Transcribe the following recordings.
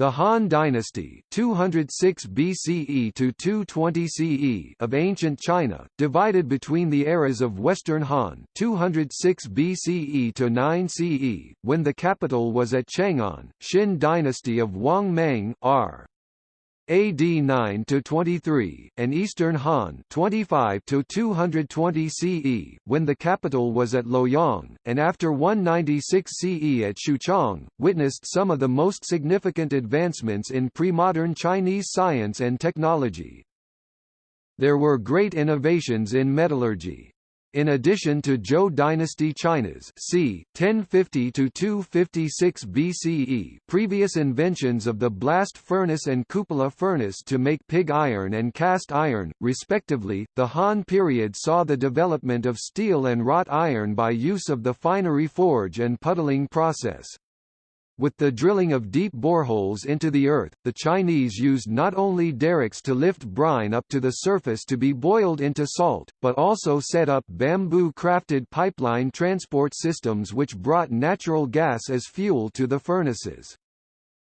The Han Dynasty 206 BCE to 220 CE of ancient China, divided between the eras of Western Han 206 BCE to 9 CE, when the capital was at Chang'an, Xin Dynasty of Wang Mang R. AD 9 to 23, and Eastern Han 25 to 220 CE, when the capital was at Luoyang, and after 196 CE at Xuchang, witnessed some of the most significant advancements in pre-modern Chinese science and technology. There were great innovations in metallurgy, in addition to Zhou dynasty China's c. 1050 to 256 BCE, previous inventions of the blast furnace and cupola furnace to make pig iron and cast iron, respectively, the Han period saw the development of steel and wrought iron by use of the finery forge and puddling process. With the drilling of deep boreholes into the earth, the Chinese used not only derricks to lift brine up to the surface to be boiled into salt, but also set up bamboo-crafted pipeline transport systems which brought natural gas as fuel to the furnaces.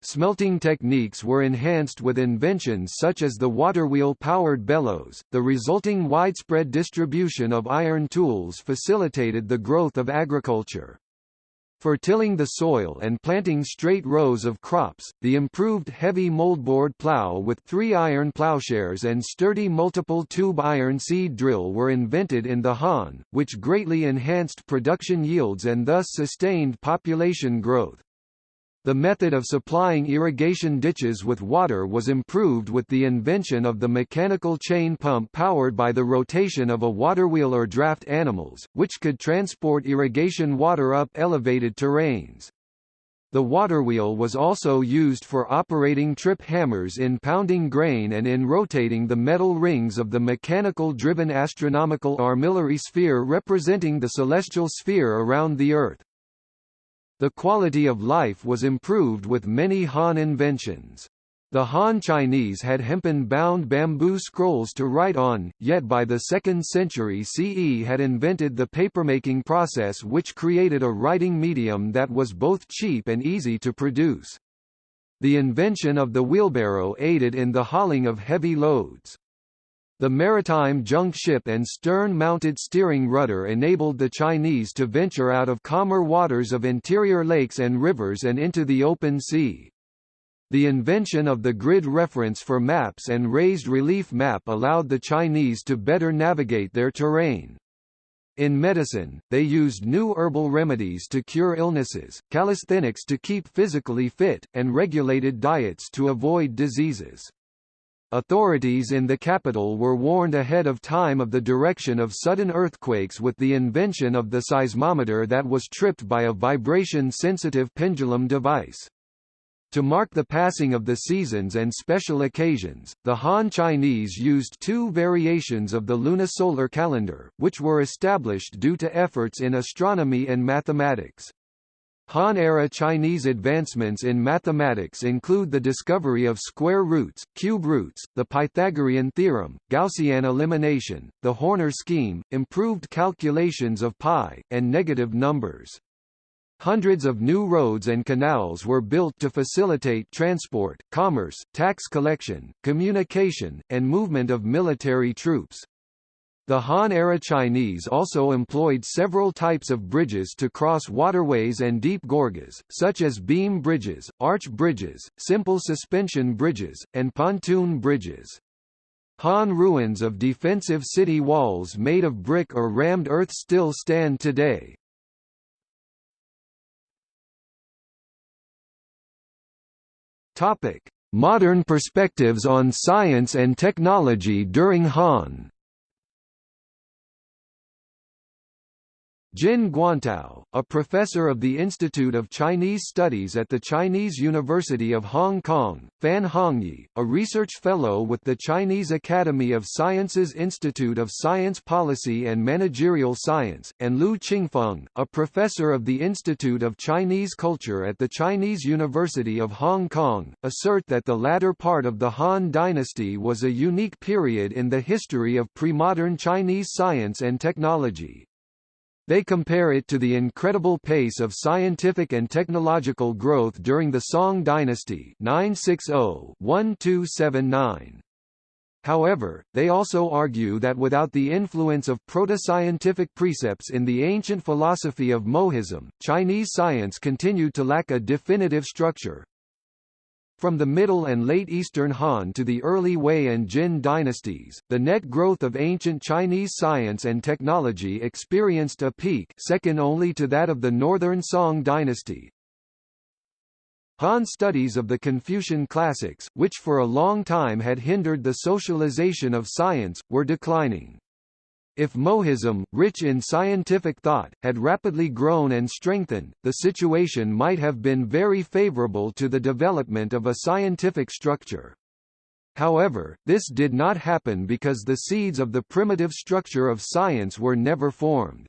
Smelting techniques were enhanced with inventions such as the waterwheel-powered bellows. The resulting widespread distribution of iron tools facilitated the growth of agriculture. For tilling the soil and planting straight rows of crops, the improved heavy moldboard plow with three iron plowshares and sturdy multiple tube iron seed drill were invented in the Han, which greatly enhanced production yields and thus sustained population growth. The method of supplying irrigation ditches with water was improved with the invention of the mechanical chain pump powered by the rotation of a waterwheel or draft animals, which could transport irrigation water up elevated terrains. The waterwheel was also used for operating trip hammers in pounding grain and in rotating the metal rings of the mechanical-driven astronomical armillary sphere representing the celestial sphere around the Earth. The quality of life was improved with many Han inventions. The Han Chinese had hempen-bound bamboo scrolls to write on, yet by the 2nd century CE had invented the papermaking process which created a writing medium that was both cheap and easy to produce. The invention of the wheelbarrow aided in the hauling of heavy loads. The maritime junk ship and stern-mounted steering rudder enabled the Chinese to venture out of calmer waters of interior lakes and rivers and into the open sea. The invention of the grid reference for maps and raised relief map allowed the Chinese to better navigate their terrain. In medicine, they used new herbal remedies to cure illnesses, calisthenics to keep physically fit, and regulated diets to avoid diseases. Authorities in the capital were warned ahead of time of the direction of sudden earthquakes with the invention of the seismometer that was tripped by a vibration-sensitive pendulum device. To mark the passing of the seasons and special occasions, the Han Chinese used two variations of the lunisolar calendar, which were established due to efforts in astronomy and mathematics. Han-era Chinese advancements in mathematics include the discovery of square roots, cube roots, the Pythagorean theorem, Gaussian elimination, the Horner scheme, improved calculations of pi, and negative numbers. Hundreds of new roads and canals were built to facilitate transport, commerce, tax collection, communication, and movement of military troops. The Han-era Chinese also employed several types of bridges to cross waterways and deep gorges, such as beam bridges, arch bridges, simple suspension bridges, and pontoon bridges. Han ruins of defensive city walls made of brick or rammed earth still stand today. Modern perspectives on science and technology during Han Jin Guantao, a professor of the Institute of Chinese Studies at the Chinese University of Hong Kong, Fan Hongyi, a research fellow with the Chinese Academy of Sciences Institute of Science Policy and Managerial Science, and Lu Qingfeng, a professor of the Institute of Chinese Culture at the Chinese University of Hong Kong, assert that the latter part of the Han dynasty was a unique period in the history of pre-modern Chinese science and technology. They compare it to the incredible pace of scientific and technological growth during the Song dynasty 960-1279. However, they also argue that without the influence of proto-scientific precepts in the ancient philosophy of Mohism, Chinese science continued to lack a definitive structure. From the Middle and Late Eastern Han to the early Wei and Jin dynasties, the net growth of ancient Chinese science and technology experienced a peak second only to that of the Northern Song dynasty, Han studies of the Confucian classics, which for a long time had hindered the socialization of science, were declining. If Mohism, rich in scientific thought, had rapidly grown and strengthened, the situation might have been very favorable to the development of a scientific structure. However, this did not happen because the seeds of the primitive structure of science were never formed.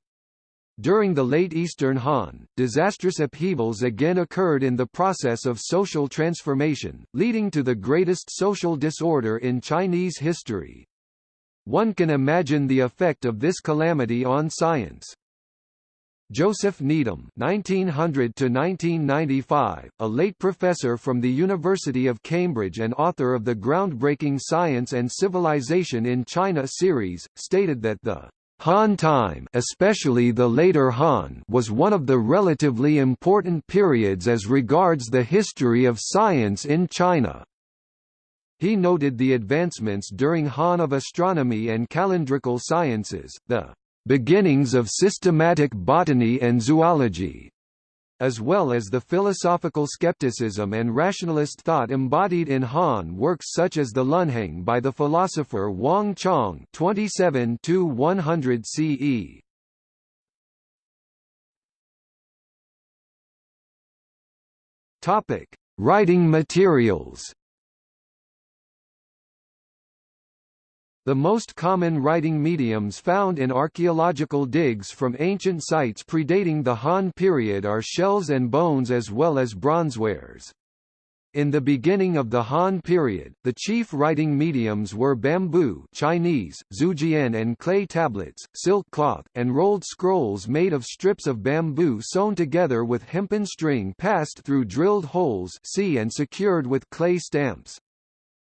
During the late Eastern Han, disastrous upheavals again occurred in the process of social transformation, leading to the greatest social disorder in Chinese history. One can imagine the effect of this calamity on science. Joseph Needham (1900–1995), a late professor from the University of Cambridge and author of the groundbreaking Science and Civilization in China series, stated that the Han time especially the later Han was one of the relatively important periods as regards the history of science in China. He noted the advancements during Han of astronomy and calendrical sciences, the beginnings of systematic botany and zoology, as well as the philosophical skepticism and rationalist thought embodied in Han works such as the Lunheng by the philosopher Wang Chong 27–100 CE. Topic: Writing materials. The most common writing mediums found in archaeological digs from ancient sites predating the Han period are shells and bones as well as bronzewares. In the beginning of the Han period, the chief writing mediums were bamboo Chinese, zujian and clay tablets, silk cloth, and rolled scrolls made of strips of bamboo sewn together with hempen string passed through drilled holes and secured with clay stamps.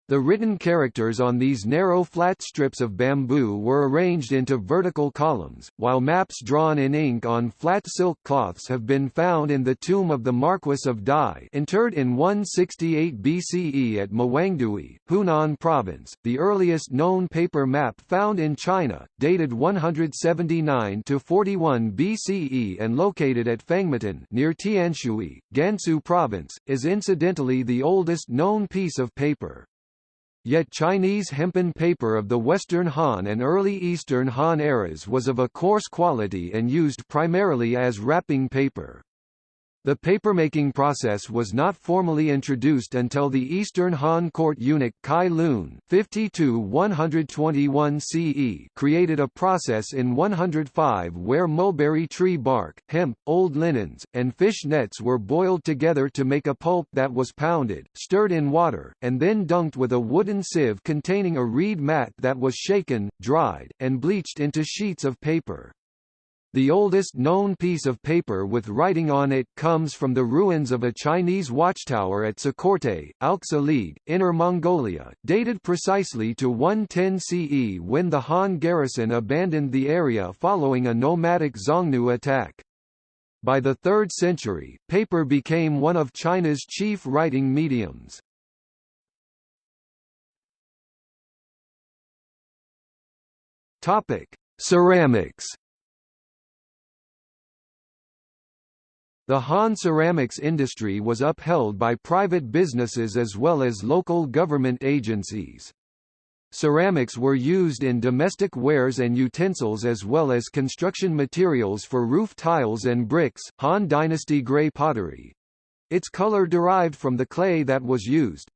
The written characters on these narrow flat strips of bamboo were arranged into vertical columns, while maps drawn in ink on flat silk cloths have been found in the tomb of the Marquis of Dai interred in 168 BCE at Mawangdui, Hunan Province, the earliest known paper map found in China, dated 179 to 41 BCE and located at Fangmatan near Tianshui, Gansu Province, is incidentally the oldest known piece of paper. Yet Chinese hempen paper of the Western Han and early Eastern Han eras was of a coarse quality and used primarily as wrapping paper. The papermaking process was not formally introduced until the Eastern Han court eunuch Cai Lun 52-121 CE created a process in 105 where mulberry tree bark, hemp, old linens, and fish nets were boiled together to make a pulp that was pounded, stirred in water, and then dunked with a wooden sieve containing a reed mat that was shaken, dried, and bleached into sheets of paper. The oldest known piece of paper with writing on it comes from the ruins of a Chinese watchtower at Tsakorte, Alxa Inner Mongolia, dated precisely to 110 CE when the Han garrison abandoned the area following a nomadic Xiongnu attack. By the 3rd century, paper became one of China's chief writing mediums. Ceramics The Han ceramics industry was upheld by private businesses as well as local government agencies. Ceramics were used in domestic wares and utensils as well as construction materials for roof tiles and bricks. Han Dynasty grey pottery its color derived from the clay that was used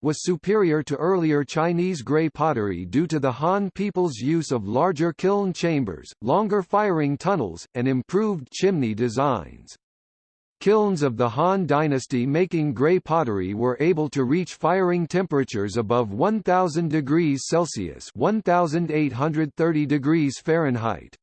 was superior to earlier Chinese grey pottery due to the Han people's use of larger kiln chambers, longer firing tunnels, and improved chimney designs. Kilns of the Han dynasty making grey pottery were able to reach firing temperatures above 1000 degrees Celsius 1830 degrees Fahrenheit.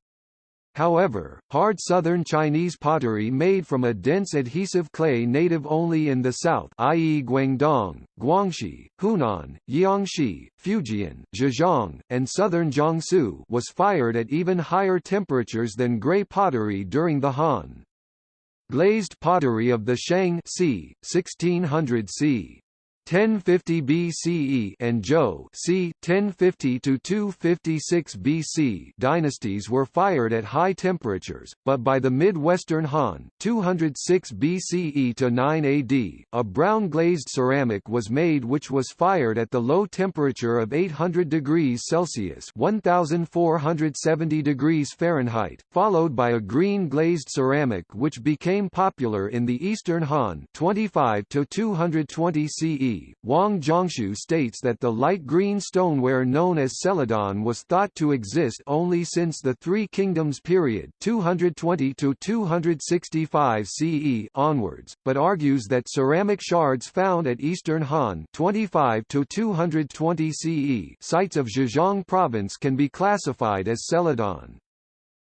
However, hard southern Chinese pottery made from a dense adhesive clay native only in the south i.e. Guangdong, Guangxi, Hunan, Jiangxi, Fujian, Zhejiang, and southern Jiangsu was fired at even higher temperatures than grey pottery during the Han. Glazed pottery of the Shang c. 1600 c. 1050 BCE and Zhou c. 1050 to 256 BC dynasties were fired at high temperatures, but by the mid-western Han, 206 BCE to 9 AD, a brown glazed ceramic was made which was fired at the low temperature of 800 degrees Celsius (1470 degrees Fahrenheit), followed by a green glazed ceramic which became popular in the eastern Han, 25 to 220 CE. Wang Zhongshu states that the light green stoneware known as celadon was thought to exist only since the Three Kingdoms period 220 to 265 CE onwards, but argues that ceramic shards found at Eastern Han 25 to 220 CE sites of Zhejiang province can be classified as celadon.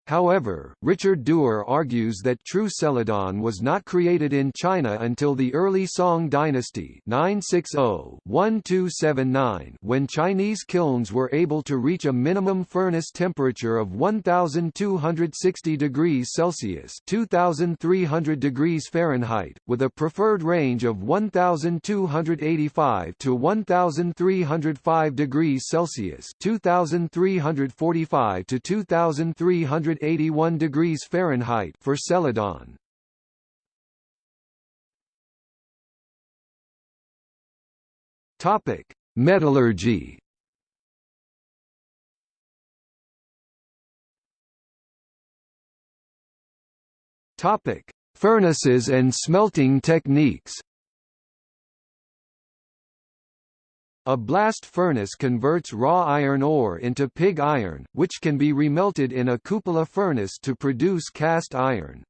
However, Richard Dewar argues that true celadon was not created in China until the early Song dynasty 960-1279 when Chinese kilns were able to reach a minimum furnace temperature of 1260 degrees Celsius 2300 degrees Fahrenheit, with a preferred range of 1285 to 1305 degrees Celsius 2345 to 2300 181 degrees Fahrenheit for celadon. Topic: Metallurgy. Topic: Furnaces and smelting techniques. A blast furnace converts raw iron ore into pig iron, which can be remelted in a cupola furnace to produce cast iron.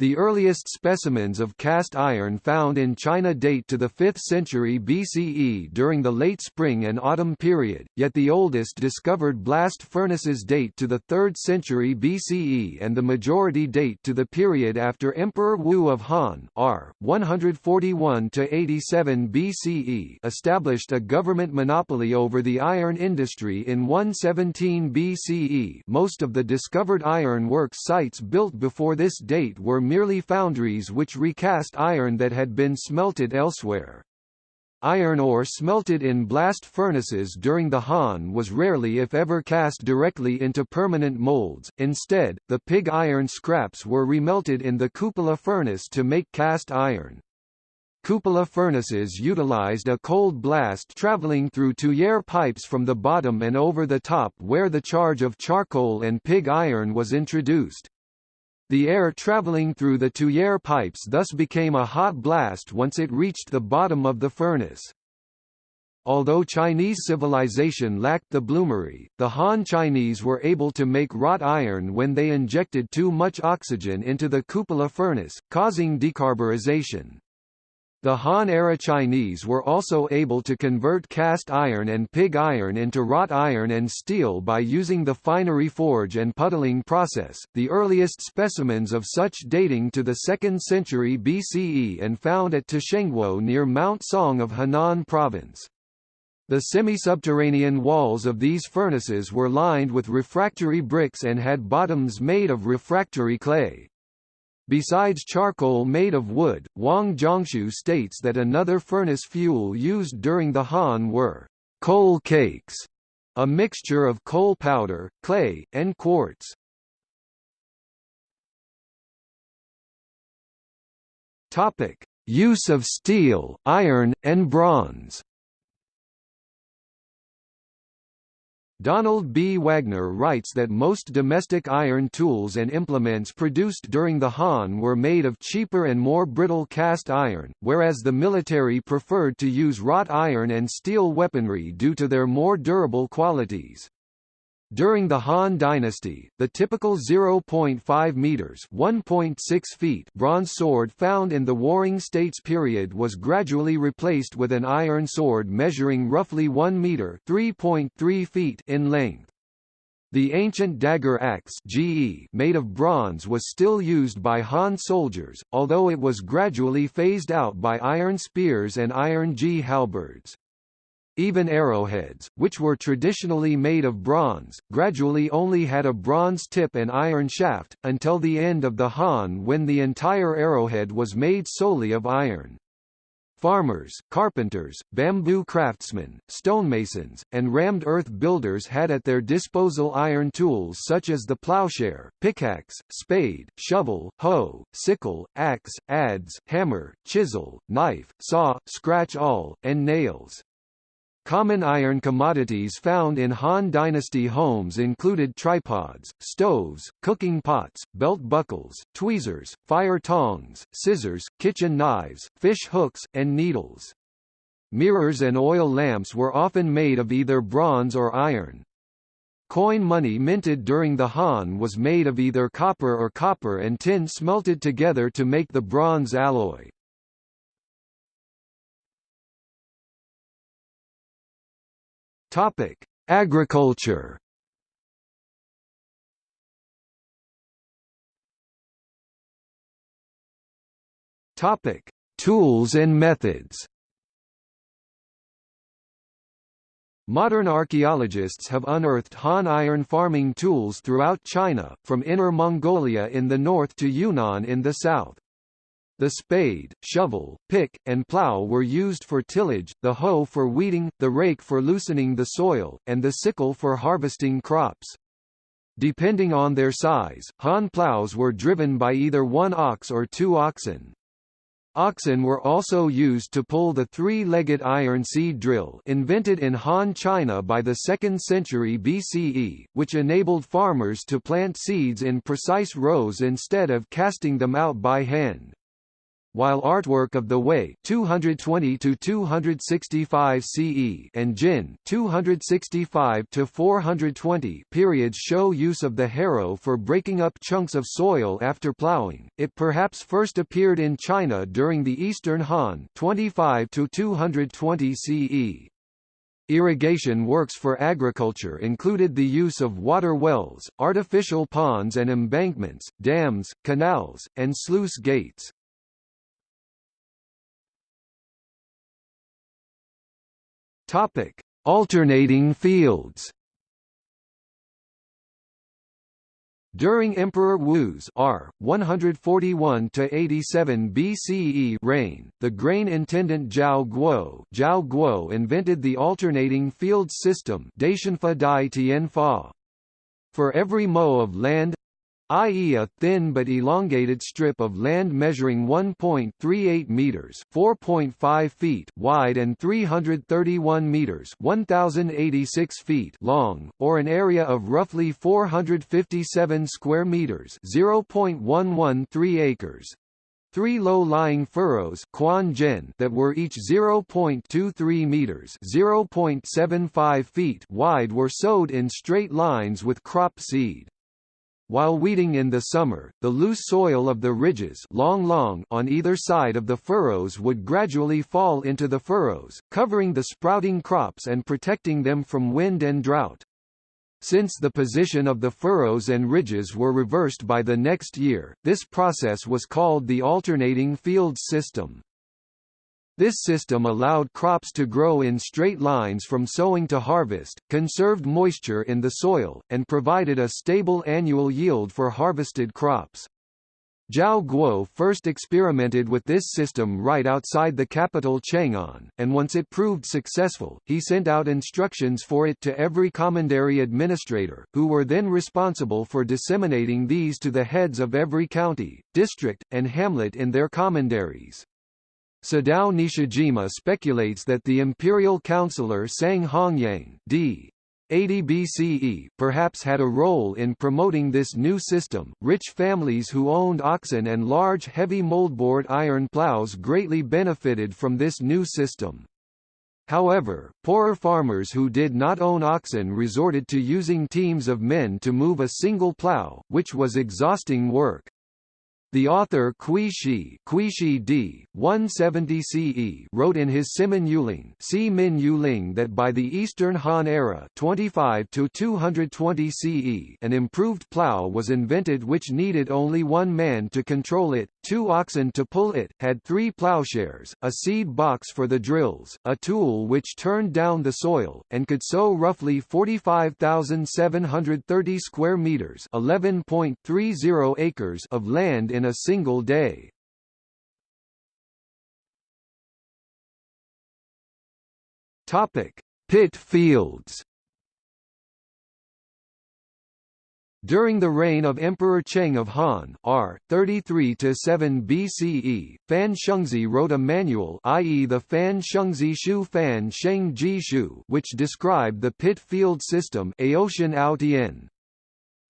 The earliest specimens of cast iron found in China date to the 5th century BCE during the late spring and autumn period, yet the oldest discovered blast furnaces date to the 3rd century BCE and the majority date to the period after Emperor Wu of Han R. 141–87 BCE established a government monopoly over the iron industry in 117 BCE most of the discovered iron works sites built before this date were merely foundries which recast iron that had been smelted elsewhere. Iron ore smelted in blast furnaces during the Han was rarely if ever cast directly into permanent molds, instead, the pig iron scraps were remelted in the cupola furnace to make cast iron. Cupola furnaces utilized a cold blast traveling through tuyere pipes from the bottom and over the top where the charge of charcoal and pig iron was introduced. The air traveling through the tuyere pipes thus became a hot blast once it reached the bottom of the furnace. Although Chinese civilization lacked the bloomery, the Han Chinese were able to make wrought iron when they injected too much oxygen into the cupola furnace, causing decarburization. The Han-era Chinese were also able to convert cast iron and pig iron into wrought iron and steel by using the finery forge and puddling process, the earliest specimens of such dating to the 2nd century BCE and found at Tushengguo near Mount Song of Henan Province. The semi-subterranean walls of these furnaces were lined with refractory bricks and had bottoms made of refractory clay. Besides charcoal made of wood, Wang Zhongshu states that another furnace fuel used during the Han were coal cakes, a mixture of coal powder, clay, and quartz. Topic: Use of steel, iron, and bronze. Donald B. Wagner writes that most domestic iron tools and implements produced during the Han were made of cheaper and more brittle cast iron, whereas the military preferred to use wrought iron and steel weaponry due to their more durable qualities. During the Han Dynasty, the typical 0.5 meters (1.6 feet) bronze sword found in the Warring States period was gradually replaced with an iron sword measuring roughly 1 meter (3.3 feet) in length. The ancient dagger axe GE made of bronze was still used by Han soldiers, although it was gradually phased out by iron spears and iron G halberds. Even arrowheads, which were traditionally made of bronze, gradually only had a bronze tip and iron shaft, until the end of the Han when the entire arrowhead was made solely of iron. Farmers, carpenters, bamboo craftsmen, stonemasons, and rammed earth builders had at their disposal iron tools such as the plowshare, pickaxe, spade, shovel, hoe, sickle, axe, adze, hammer, chisel, knife, saw, scratch-awl, and nails. Common iron commodities found in Han Dynasty homes included tripods, stoves, cooking pots, belt buckles, tweezers, fire tongs, scissors, kitchen knives, fish hooks, and needles. Mirrors and oil lamps were often made of either bronze or iron. Coin money minted during the Han was made of either copper or copper and tin smelted together to make the bronze alloy. Topic: Agriculture. Topic: Tools and methods. Modern archaeologists have unearthed Han iron farming tools throughout China, from Inner Mongolia in the north to Yunnan in the south. The spade, shovel, pick, and plough were used for tillage, the hoe for weeding, the rake for loosening the soil, and the sickle for harvesting crops. Depending on their size, Han ploughs were driven by either one ox or two oxen. Oxen were also used to pull the three-legged iron seed drill invented in Han China by the 2nd century BCE, which enabled farmers to plant seeds in precise rows instead of casting them out by hand while artwork of the Wei 220 to 265 CE and Jin 265 to 420 periods show use of the harrow for breaking up chunks of soil after plowing. It perhaps first appeared in China during the Eastern Han 25 to 220 CE. Irrigation works for agriculture included the use of water wells, artificial ponds and embankments, dams, canals, and sluice gates. Topic: Alternating fields. During Emperor Wu's R. 141–87 BCE reign, the grain intendant Zhao Guo, Zhao Guo invented the alternating field system For every mo of land i.e. a thin but elongated strip of land measuring 1.38 meters (4.5 feet) wide and 331 meters (1086 feet) long, or an area of roughly 457 square meters (0.113 acres). Three low-lying furrows that were each 0.23 meters (0.75 feet) wide were sowed in straight lines with crop seed. While weeding in the summer, the loose soil of the ridges long long on either side of the furrows would gradually fall into the furrows, covering the sprouting crops and protecting them from wind and drought. Since the position of the furrows and ridges were reversed by the next year, this process was called the alternating fields system. This system allowed crops to grow in straight lines from sowing to harvest, conserved moisture in the soil, and provided a stable annual yield for harvested crops. Zhao Guo first experimented with this system right outside the capital Chang'an, and once it proved successful, he sent out instructions for it to every commandery administrator, who were then responsible for disseminating these to the heads of every county, district, and hamlet in their commanderies. Sadao Nishijima speculates that the imperial counselor Sang Hongyang d. 80 BCE perhaps had a role in promoting this new system. Rich families who owned oxen and large heavy moldboard iron plows greatly benefited from this new system. However, poorer farmers who did not own oxen resorted to using teams of men to move a single plow, which was exhausting work. The author Kui Shi, d. 170 CE wrote in his Simin Yueling, Min Yuling that by the Eastern Han era 25 to 220 CE an improved plough was invented which needed only one man to control it, two oxen to pull it, had three ploughshares, a seed box for the drills, a tool which turned down the soil, and could sow roughly 45,730 square meters 11.30 acres of land in in a single day. Pit fields. During the reign of Emperor Cheng of Han R. 33–7 BCE, Fan Shengzhi wrote a manual i.e. the Fan Shengzhi Shu Fan Sheng Ji Shu which described the pit field system Aotian.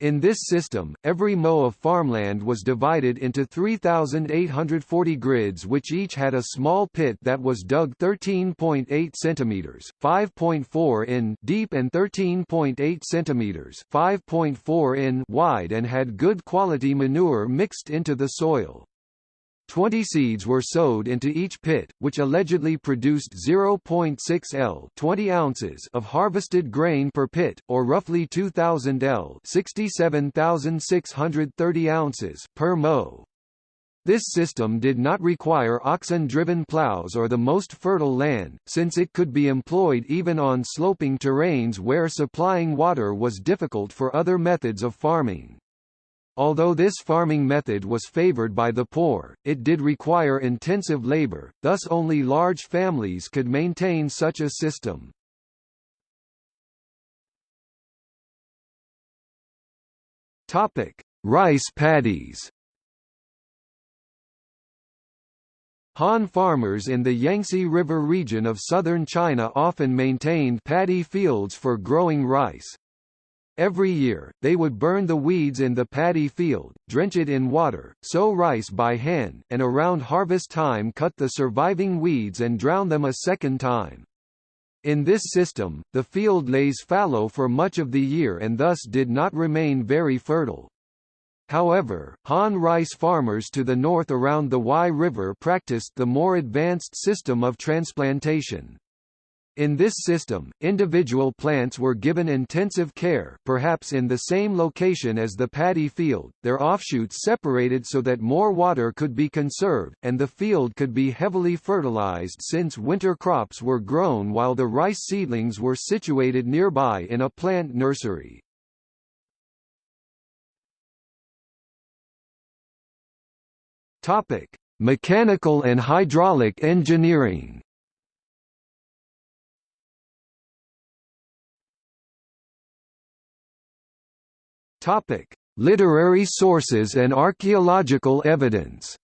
In this system, every mo of farmland was divided into 3,840 grids which each had a small pit that was dug 13.8 cm, 5.4 in deep and 13.8 cm, 5.4 in wide and had good quality manure mixed into the soil. Twenty seeds were sowed into each pit, which allegedly produced 0.6 L 20 ounces of harvested grain per pit, or roughly 2,000 L 67,630 ounces per mow. This system did not require oxen-driven plows or the most fertile land, since it could be employed even on sloping terrains where supplying water was difficult for other methods of farming. Although this farming method was favored by the poor, it did require intensive labor, thus only large families could maintain such a system. Topic: Rice paddies. Han farmers in the Yangtze River region of southern China often maintained paddy fields for growing rice. Every year, they would burn the weeds in the paddy field, drench it in water, sow rice by hand, and around harvest time cut the surviving weeds and drown them a second time. In this system, the field lays fallow for much of the year and thus did not remain very fertile. However, Han rice farmers to the north around the Huai River practiced the more advanced system of transplantation. In this system, individual plants were given intensive care perhaps in the same location as the paddy field, their offshoots separated so that more water could be conserved, and the field could be heavily fertilized since winter crops were grown while the rice seedlings were situated nearby in a plant nursery. Mechanical and hydraulic engineering Topic: Literary sources and archaeological evidence.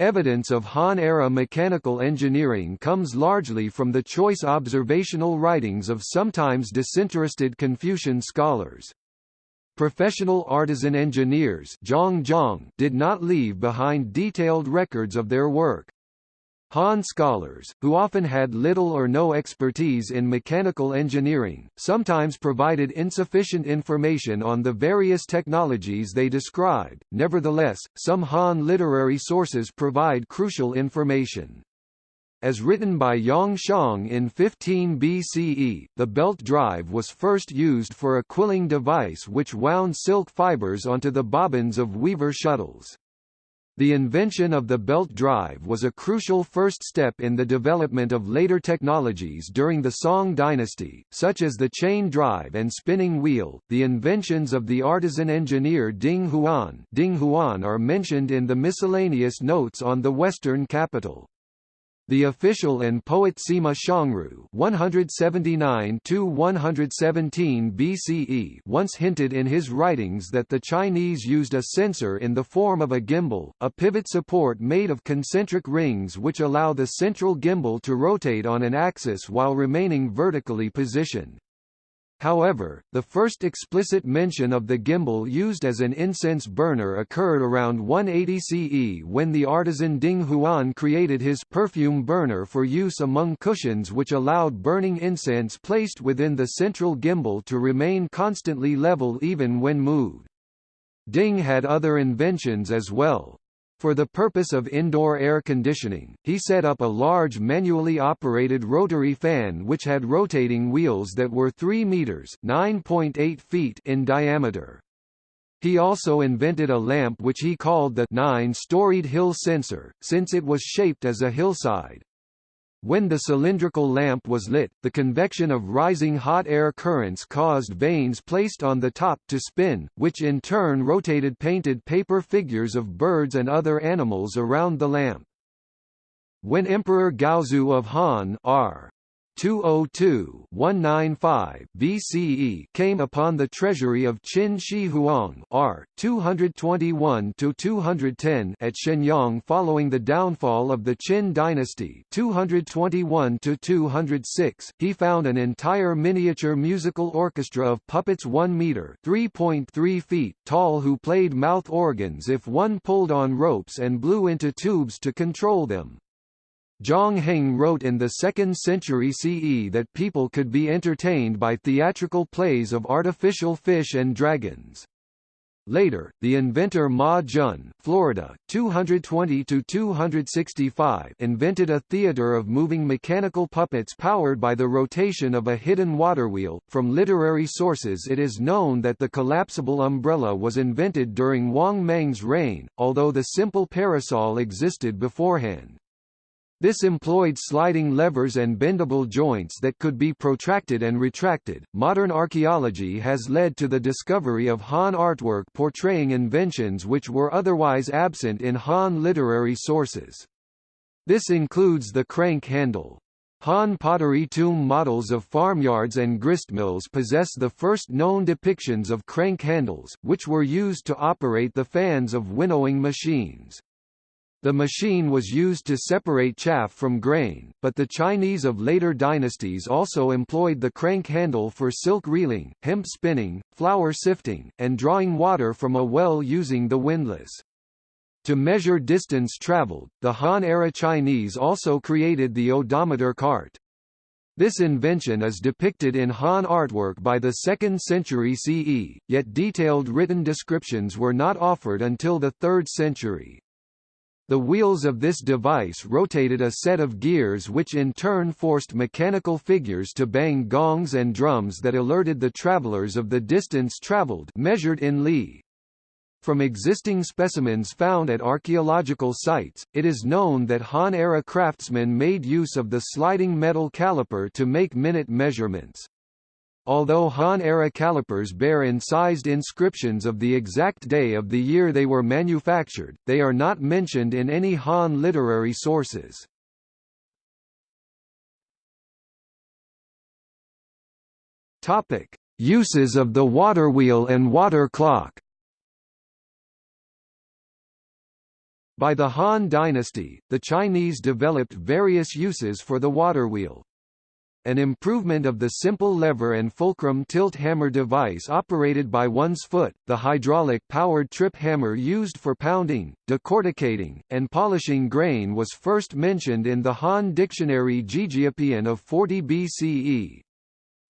Evidence of Han-era mechanical engineering comes largely from the choice observational writings of sometimes disinterested Confucian scholars. Professional artisan engineers did not leave behind detailed records of their work. Han scholars, who often had little or no expertise in mechanical engineering, sometimes provided insufficient information on the various technologies they described. Nevertheless, some Han literary sources provide crucial information. As written by Yang Xiong in 15 BCE, the belt drive was first used for a quilling device which wound silk fibers onto the bobbins of weaver shuttles. The invention of the belt drive was a crucial first step in the development of later technologies during the Song dynasty, such as the chain drive and spinning wheel. The inventions of the artisan engineer Ding Huan, Ding Huan are mentioned in the miscellaneous notes on the Western capital. The official and poet Sima Xiangru (179–117 BCE) once hinted in his writings that the Chinese used a censer in the form of a gimbal, a pivot support made of concentric rings which allow the central gimbal to rotate on an axis while remaining vertically positioned. However, the first explicit mention of the gimbal used as an incense burner occurred around 180 CE when the artisan Ding Huan created his perfume burner for use among cushions which allowed burning incense placed within the central gimbal to remain constantly level even when moved. Ding had other inventions as well. For the purpose of indoor air conditioning, he set up a large manually operated rotary fan which had rotating wheels that were 3 meters (9.8 feet) in diameter. He also invented a lamp which he called the nine-storied hill censer, since it was shaped as a hillside. When the cylindrical lamp was lit, the convection of rising hot air currents caused vanes placed on the top to spin, which in turn rotated painted paper figures of birds and other animals around the lamp. When Emperor Gaozu of Han R. 202-195 BCE came upon the treasury of Qin Shi Huang R 221-210 at Xianyang following the downfall of the Qin dynasty 221-206 he found an entire miniature musical orchestra of puppets 1 meter 3.3 feet tall who played mouth organs if one pulled on ropes and blew into tubes to control them Zhang Heng wrote in the 2nd century CE that people could be entertained by theatrical plays of artificial fish and dragons. Later, the inventor Ma Jun Florida, 220–265 invented a theater of moving mechanical puppets powered by the rotation of a hidden waterwheel. From literary sources it is known that the collapsible umbrella was invented during Wang Mang's reign, although the simple parasol existed beforehand. This employed sliding levers and bendable joints that could be protracted and retracted. Modern archaeology has led to the discovery of Han artwork portraying inventions which were otherwise absent in Han literary sources. This includes the crank handle. Han pottery tomb models of farmyards and gristmills possess the first known depictions of crank handles, which were used to operate the fans of winnowing machines. The machine was used to separate chaff from grain, but the Chinese of later dynasties also employed the crank handle for silk reeling, hemp spinning, flour sifting, and drawing water from a well using the windlass. To measure distance traveled, the Han-era Chinese also created the odometer cart. This invention is depicted in Han artwork by the 2nd century CE, yet detailed written descriptions were not offered until the 3rd century. The wheels of this device rotated a set of gears which in turn forced mechanical figures to bang gongs and drums that alerted the travelers of the distance traveled measured in li. From existing specimens found at archaeological sites, it is known that Han-era craftsmen made use of the sliding metal caliper to make minute measurements. Although Han-era calipers bear incised inscriptions of the exact day of the year they were manufactured, they are not mentioned in any Han literary sources. Uses of the waterwheel and water clock. By the Han dynasty, the Chinese developed various uses for the waterwheel, an improvement of the simple lever and fulcrum tilt hammer device operated by one's foot, the hydraulic-powered trip hammer used for pounding, decorticating, and polishing grain was first mentioned in the Han Dictionary Jijiupian of 40 BCE.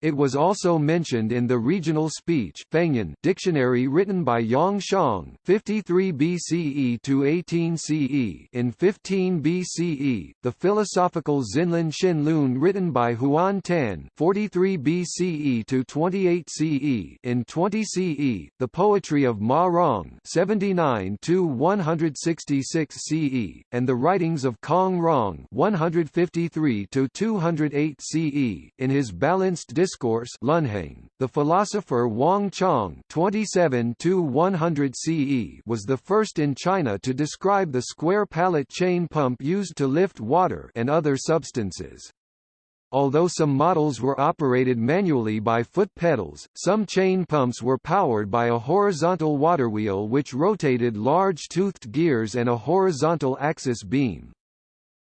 It was also mentioned in the regional speech Fangyan dictionary written by Yang Xiong 53 BCE to 18 CE in 15 BCE, the philosophical Zinlin Lun written by Huan Tan 43 BCE to 28 CE in 20 CE, the poetry of Ma Rong 79 to 166 CE, and the writings of Kong Rong 153 to 208 CE in his balanced discourse Lunheng, the philosopher Wang Chong 27–100 CE was the first in China to describe the square pallet chain pump used to lift water and other substances. Although some models were operated manually by foot pedals, some chain pumps were powered by a horizontal waterwheel which rotated large toothed gears and a horizontal axis beam.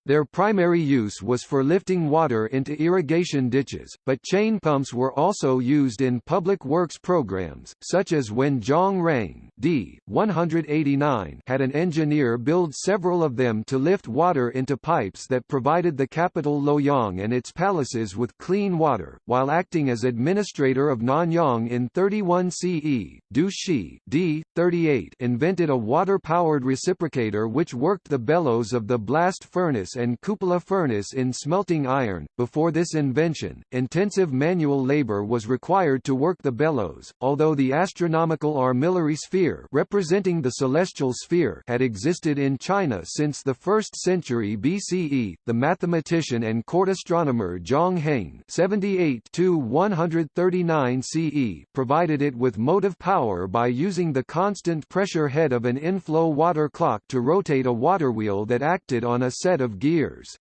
Their primary use was for lifting water into irrigation ditches, but chain pumps were also used in public works programs, such as when Zhang Rang d. 189 had an engineer build several of them to lift water into pipes that provided the capital Luoyang and its palaces with clean water, while acting as administrator of Nanyang in 31 CE. Du Shi d. 38 invented a water-powered reciprocator which worked the bellows of the blast furnace and cupola furnace in smelting iron. Before this invention, intensive manual labor was required to work the bellows, although the astronomical armillary sphere representing the celestial sphere had existed in China since the 1st century BCE. The mathematician and court astronomer Zhang Heng (78–139 CE) provided it with motive power by using the constant pressure head of an inflow water clock to rotate a water wheel that acted on a set of gears years.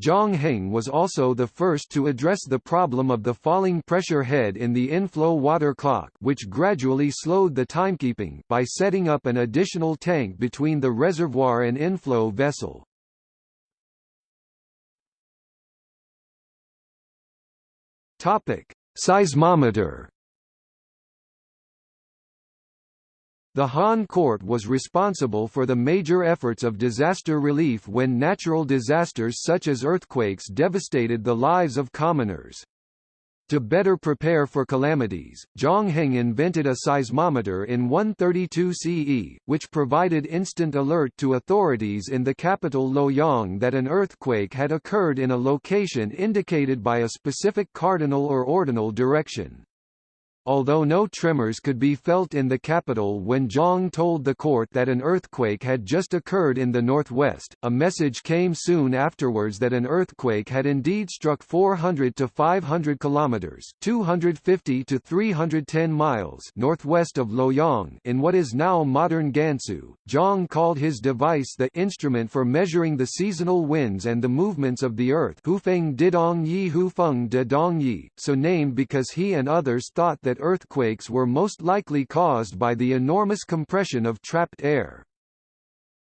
Zhang Heng was also the first to address the problem of the falling pressure head in the inflow water clock which gradually slowed the timekeeping by setting up an additional tank between the reservoir and inflow vessel. Topic: Seismometer The Han court was responsible for the major efforts of disaster relief when natural disasters such as earthquakes devastated the lives of commoners. To better prepare for calamities, Zhang Heng invented a seismometer in 132 CE, which provided instant alert to authorities in the capital Luoyang that an earthquake had occurred in a location indicated by a specific cardinal or ordinal direction. Although no tremors could be felt in the capital when Zhang told the court that an earthquake had just occurred in the northwest, a message came soon afterwards that an earthquake had indeed struck 400 to 500 kilometers (250 to 310 miles) northwest of Luoyang in what is now modern Gansu. Zhang called his device the instrument for measuring the seasonal winds and the movements of the earth, Hufeng Didong Yi Hufeng de Dong Yi, so named because he and others thought that earthquakes were most likely caused by the enormous compression of trapped air.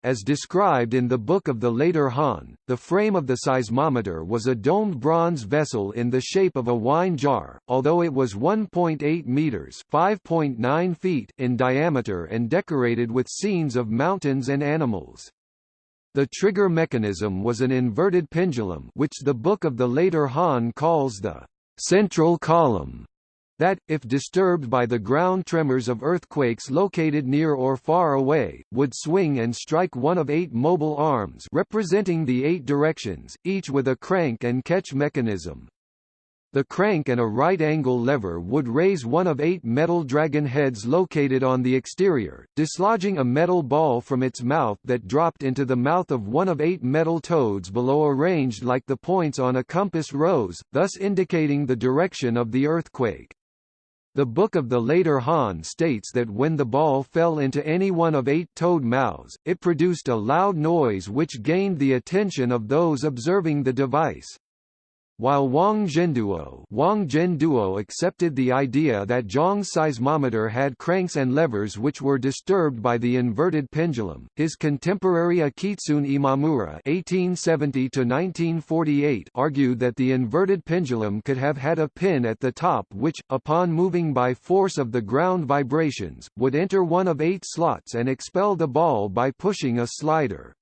As described in the Book of the Later Han, the frame of the seismometer was a domed bronze vessel in the shape of a wine jar, although it was 1.8 meters (5.9 feet) in diameter and decorated with scenes of mountains and animals. The trigger mechanism was an inverted pendulum which the Book of the Later Han calls the central column that, if disturbed by the ground tremors of earthquakes located near or far away, would swing and strike one of eight mobile arms representing the eight directions, each with a crank and catch mechanism. The crank and a right-angle lever would raise one of eight metal dragon heads located on the exterior, dislodging a metal ball from its mouth that dropped into the mouth of one of eight metal toads below arranged like the points on a compass rose, thus indicating the direction of the earthquake. The Book of the Later Han states that when the ball fell into any one of eight toad mouths, it produced a loud noise which gained the attention of those observing the device. While Wang Zhenduo, Wang Zhenduo accepted the idea that Zhang's seismometer had cranks and levers which were disturbed by the inverted pendulum, his contemporary Akitsune Imamura (1870–1948) argued that the inverted pendulum could have had a pin at the top which, upon moving by force of the ground vibrations, would enter one of eight slots and expel the ball by pushing a slider.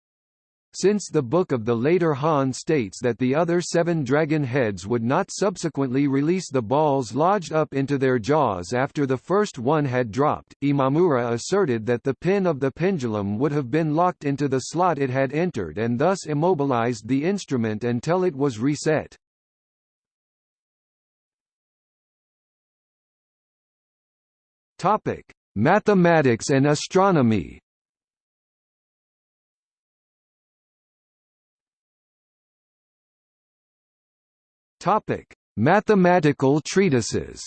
Since the Book of the Later Han states that the other seven dragon heads would not subsequently release the balls lodged up into their jaws after the first one had dropped, Imamura asserted that the pin of the pendulum would have been locked into the slot it had entered and thus immobilized the instrument until it was reset. Mathematics and astronomy Topic: Mathematical treatises.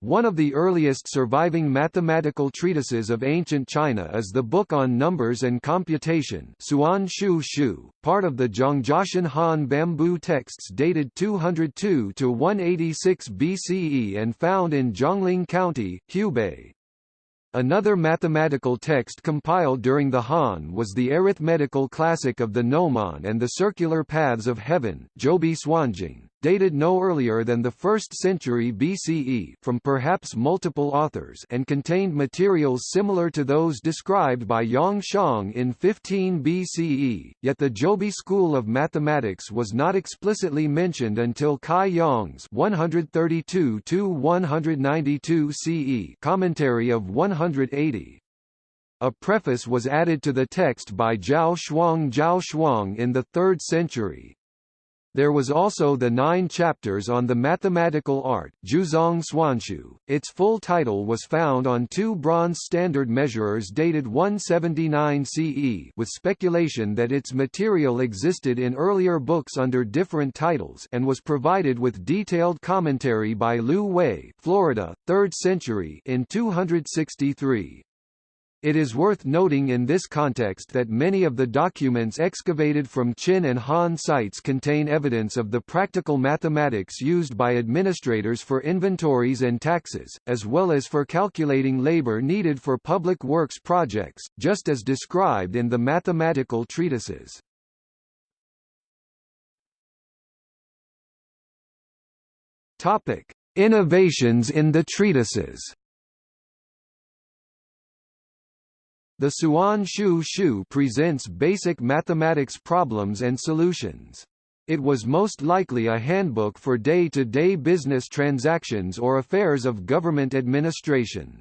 One of the earliest surviving mathematical treatises of ancient China is the Book on Numbers and Computation Suan Shu Shu, part of the Zhangjiashan Han bamboo texts dated 202 to 186 BCE and found in Jiangling County, Hubei. Another mathematical text compiled during the Han was the arithmetical classic of the Gnomon and the Circular Paths of Heaven Zhoubi Suanjing, dated no earlier than the 1st century BCE from perhaps multiple authors and contained materials similar to those described by Yang Xiong in 15 BCE, yet the Zhoubi school of mathematics was not explicitly mentioned until Cai Yong's 132–192 CE commentary of 180. A preface was added to the text by Zhao Shuang Zhao Shuang in the 3rd century. There was also the nine chapters on the mathematical art Jiuzhang Suanshu. Its full title was found on two bronze standard measurers dated 179 CE with speculation that its material existed in earlier books under different titles and was provided with detailed commentary by Liu Hui Florida, 3rd century in 263. It is worth noting in this context that many of the documents excavated from Qin and Han sites contain evidence of the practical mathematics used by administrators for inventories and taxes, as well as for calculating labor needed for public works projects, just as described in the mathematical treatises. Topic: Innovations in the treatises. The Suan Shu Shu presents basic mathematics problems and solutions. It was most likely a handbook for day-to-day -day business transactions or affairs of government administration.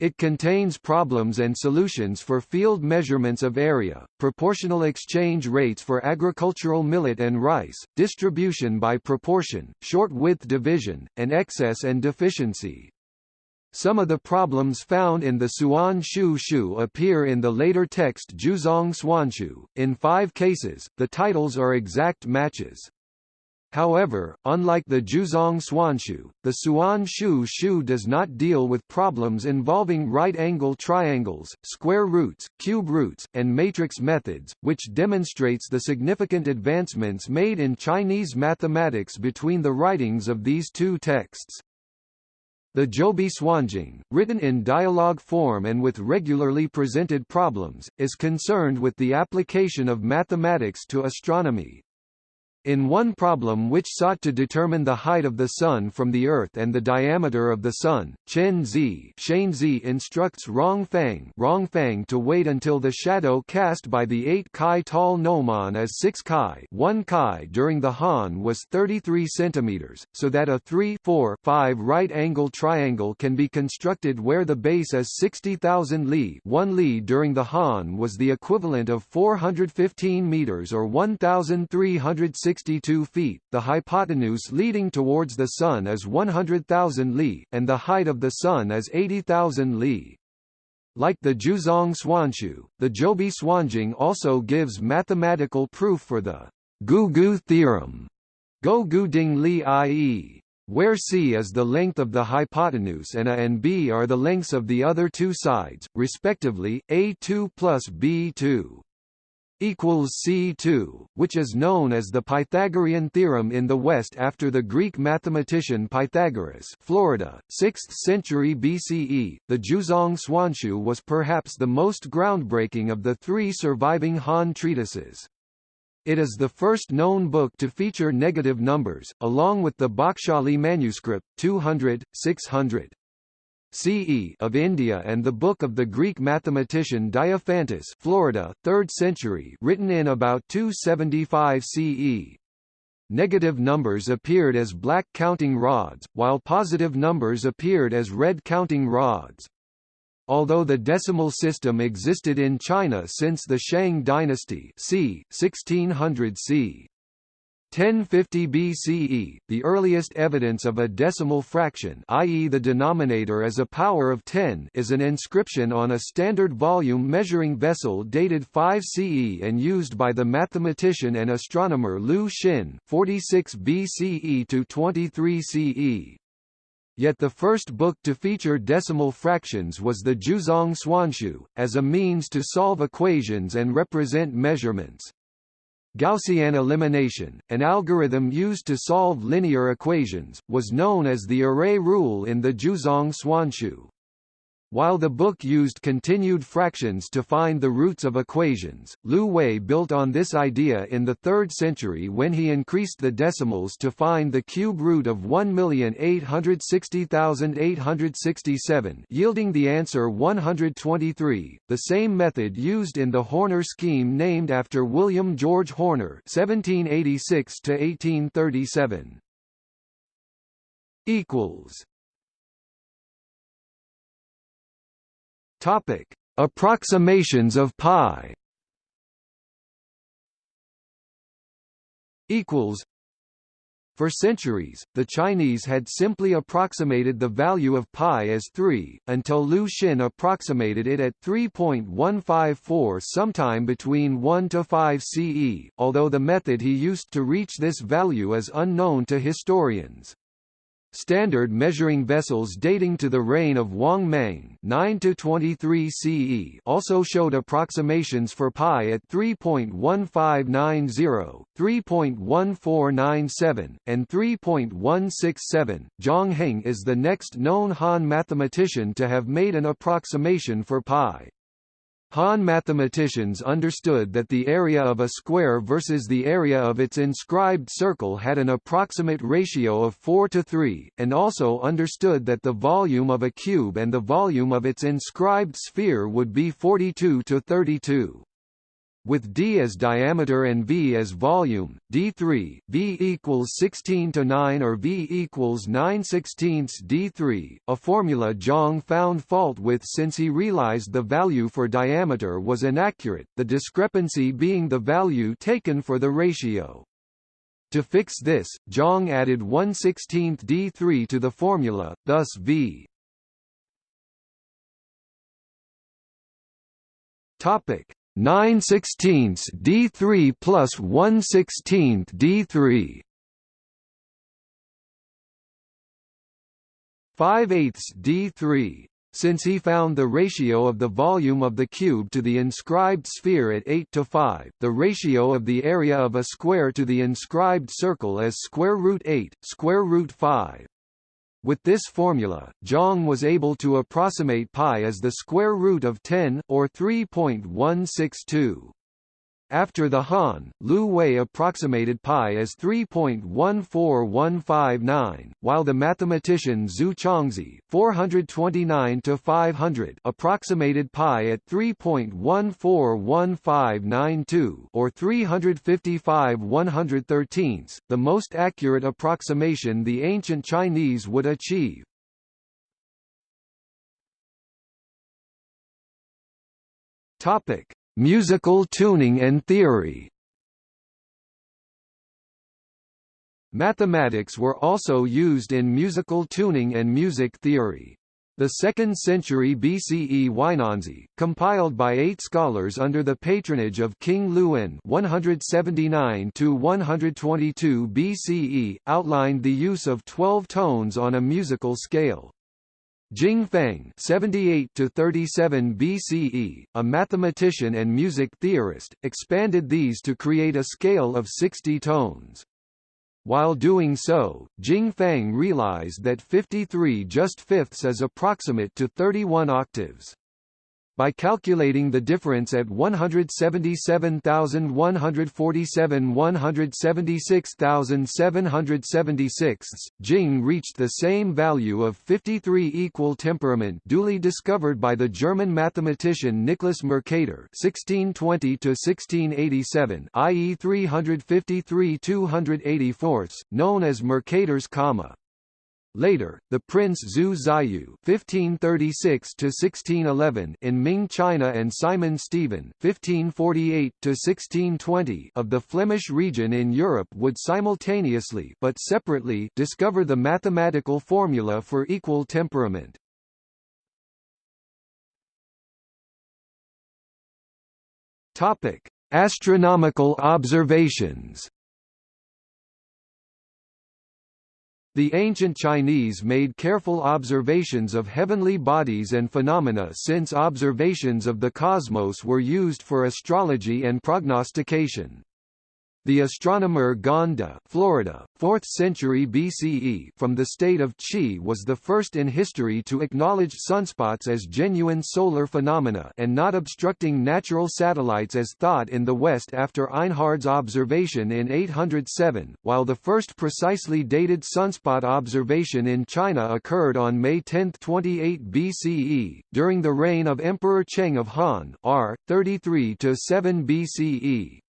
It contains problems and solutions for field measurements of area, proportional exchange rates for agricultural millet and rice, distribution by proportion, short-width division, and excess and deficiency. Some of the problems found in the Suan Shu Shu appear in the later text Jiuzhang Suanshu. In five cases, the titles are exact matches. However, unlike the Jiuzhang Suanshu, the Suan Shu Shu does not deal with problems involving right-angle triangles, square roots, cube roots, and matrix methods, which demonstrates the significant advancements made in Chinese mathematics between the writings of these two texts. The Zhoubi Suanjing, written in dialogue form and with regularly presented problems, is concerned with the application of mathematics to astronomy. In one problem which sought to determine the height of the Sun from the Earth and the diameter of the Sun, Chen Zi, Zi instructs Rong Fang, to wait until the shadow cast by the 8 Kai tall gnomon as 6 Kai, 1 Kai during the Han was 33 centimeters, so that a 3 4 5 right-angle triangle can be constructed where the base is 60,000 li. 1 li during the Han was the equivalent of 415 meters or 1,360 62 feet, the hypotenuse leading towards the Sun is 100,000 li, and the height of the Sun is 80,000 li. Like the Jiuzhang Suanshu, the Zhoubi Suanjing also gives mathematical proof for the Gougu theorem, Go Gu Ding Li i.e., where c is the length of the hypotenuse and a and b are the lengths of the other two sides, respectively, a2 plus b2 equals C2, which is known as the Pythagorean theorem in the West after the Greek mathematician Pythagoras Florida, 6th century BCE. The Jiuzhang Suanshu was perhaps the most groundbreaking of the three surviving Han treatises. It is the first known book to feature negative numbers, along with the Bakhshali manuscript, 200, 600. CE of India and the Book of the Greek mathematician Diophantus Florida, 3rd century written in about 275 CE. Negative numbers appeared as black counting rods, while positive numbers appeared as red counting rods. Although the decimal system existed in China since the Shang dynasty c. 1600 c. 1050 BCE, the earliest evidence of a decimal fraction i.e. the denominator as a power of 10 is an inscription on a standard volume measuring vessel dated 5 CE and used by the mathematician and astronomer Liu Xin 46 BCE to 23 CE. Yet the first book to feature decimal fractions was the Jiuzhang Suanshu, as a means to solve equations and represent measurements. Gaussian elimination, an algorithm used to solve linear equations, was known as the array rule in the Jiuzhang Suanshu. While the book used continued fractions to find the roots of equations, Liu Hui built on this idea in the 3rd century when he increased the decimals to find the cube root of 1,860,867 yielding the answer 123, the same method used in the Horner scheme named after William George Horner 1786 1837 equals Topic: Approximations of pi. Equals. For centuries, the Chinese had simply approximated the value of pi as 3, until Liu Xin approximated it at 3.154 sometime between 1 to 5 CE, although the method he used to reach this value is unknown to historians. Standard measuring vessels dating to the reign of Wang Mang 9 to 23 CE also showed approximations for pi at 3.1590, 3.1497, and 3.167. Zhang Heng is the next known Han mathematician to have made an approximation for pi. Han mathematicians understood that the area of a square versus the area of its inscribed circle had an approximate ratio of 4 to 3, and also understood that the volume of a cube and the volume of its inscribed sphere would be 42 to 32 with d as diameter and v as volume, d3, v equals 16 to 9 or v equals 9 16ths d3, a formula Zhang found fault with since he realized the value for diameter was inaccurate, the discrepancy being the value taken for the ratio. To fix this, Zhang added 1 16th d3 to the formula, thus v Topic 9 16ths D3 plus 1 16 D3 5 eighths D3 since he found the ratio of the volume of the cube to the inscribed sphere at 8 to 5, the ratio of the area of a square to the inscribed circle is square root 8, square root 5. With this formula, Zhang was able to approximate pi as the square root of 10, or 3.162. After the Han, Liu Hui approximated pi as 3.14159, while the mathematician Zu Chongzhi (429–500) approximated pi at 3.141592 or 355 113 the most accurate approximation the ancient Chinese would achieve. Topic: Musical tuning and theory Mathematics were also used in musical tuning and music theory. The 2nd century BCE Huainanzi, compiled by eight scholars under the patronage of King Liu An 179 BCE, outlined the use of 12 tones on a musical scale. Jing Fang 78 to 37 BCE, a mathematician and music theorist, expanded these to create a scale of 60 tones. While doing so, Jing Fang realized that 53 just fifths is approximate to 31 octaves. By calculating the difference at 177,147 176,776, Jing reached the same value of 53 equal temperament duly discovered by the German mathematician Nicholas Mercator (1620–1687), i.e., 353 284, known as Mercator's comma. Later, the Prince Zhu Zaiyu (1536–1611) in Ming China and Simon Stevin (1548–1620) of the Flemish region in Europe would simultaneously, but separately, discover the mathematical formula for equal temperament. Topic: Astronomical observations. The ancient Chinese made careful observations of heavenly bodies and phenomena since observations of the cosmos were used for astrology and prognostication. The astronomer Gan De, Florida, 4th century BCE, from the state of Qi was the first in history to acknowledge sunspots as genuine solar phenomena and not obstructing natural satellites as thought in the West after Einhard's observation in 807, while the first precisely dated sunspot observation in China occurred on May 10, 28 BCE, during the reign of Emperor Cheng of Han R. 33–7 BCE.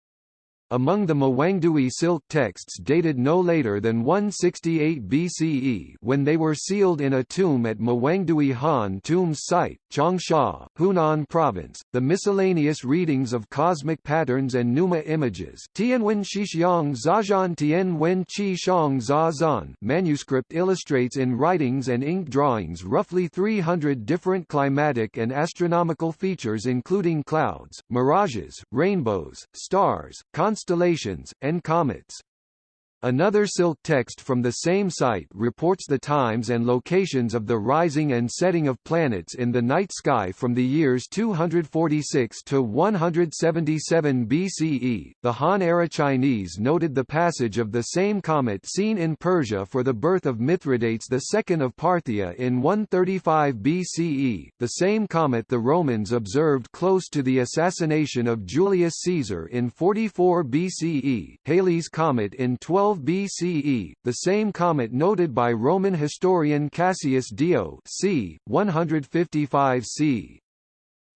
Among the Mawangdui silk texts dated no later than 168 BCE when they were sealed in a tomb at Mawangdui Han Tombs site, Changsha, Hunan Province, the miscellaneous readings of cosmic patterns and Pneuma images Tianwen Shixiang Zazhan Tianwen Qi Shang manuscript illustrates in writings and ink drawings roughly 300 different climatic and astronomical features including clouds, mirages, rainbows, stars, constellations, and comets. Another silk text from the same site reports the times and locations of the rising and setting of planets in the night sky from the years 246 to 177 BCE. The Han era Chinese noted the passage of the same comet seen in Persia for the birth of Mithridates II of Parthia in 135 BCE, the same comet the Romans observed close to the assassination of Julius Caesar in 44 BCE, Halley's comet in 12 12 BCE, the same comet noted by Roman historian Cassius Dio c. 155 c.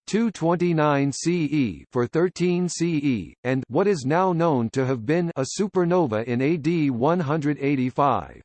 229 CE for 13 CE, and what is now known to have been a supernova in AD 185.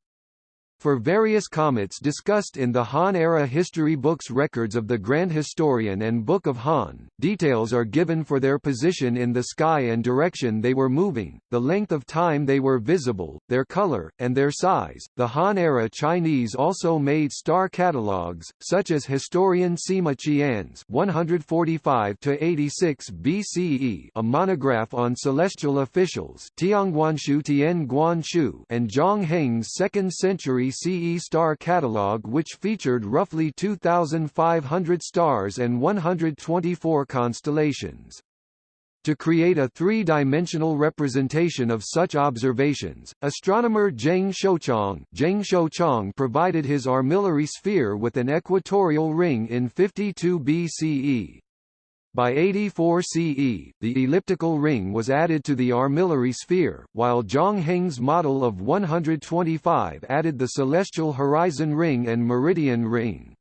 For various comets discussed in the Han-era history books records of the Grand Historian and Book of Han, details are given for their position in the sky and direction they were moving, the length of time they were visible, their color, and their size. The Han-era Chinese also made star catalogues, such as historian Sima Qian's 145 to 86 BCE, a monograph on celestial officials, Tianguanshu Tian Guanshu, and Zhang Heng's 2nd century CE star catalog which featured roughly 2,500 stars and 124 constellations. To create a three-dimensional representation of such observations, astronomer Zheng Shouchong, Zheng Shouchong provided his armillary sphere with an equatorial ring in 52 BCE. By 84 CE, the elliptical ring was added to the armillary sphere, while Zhang Heng's model of 125 added the celestial horizon ring and meridian ring.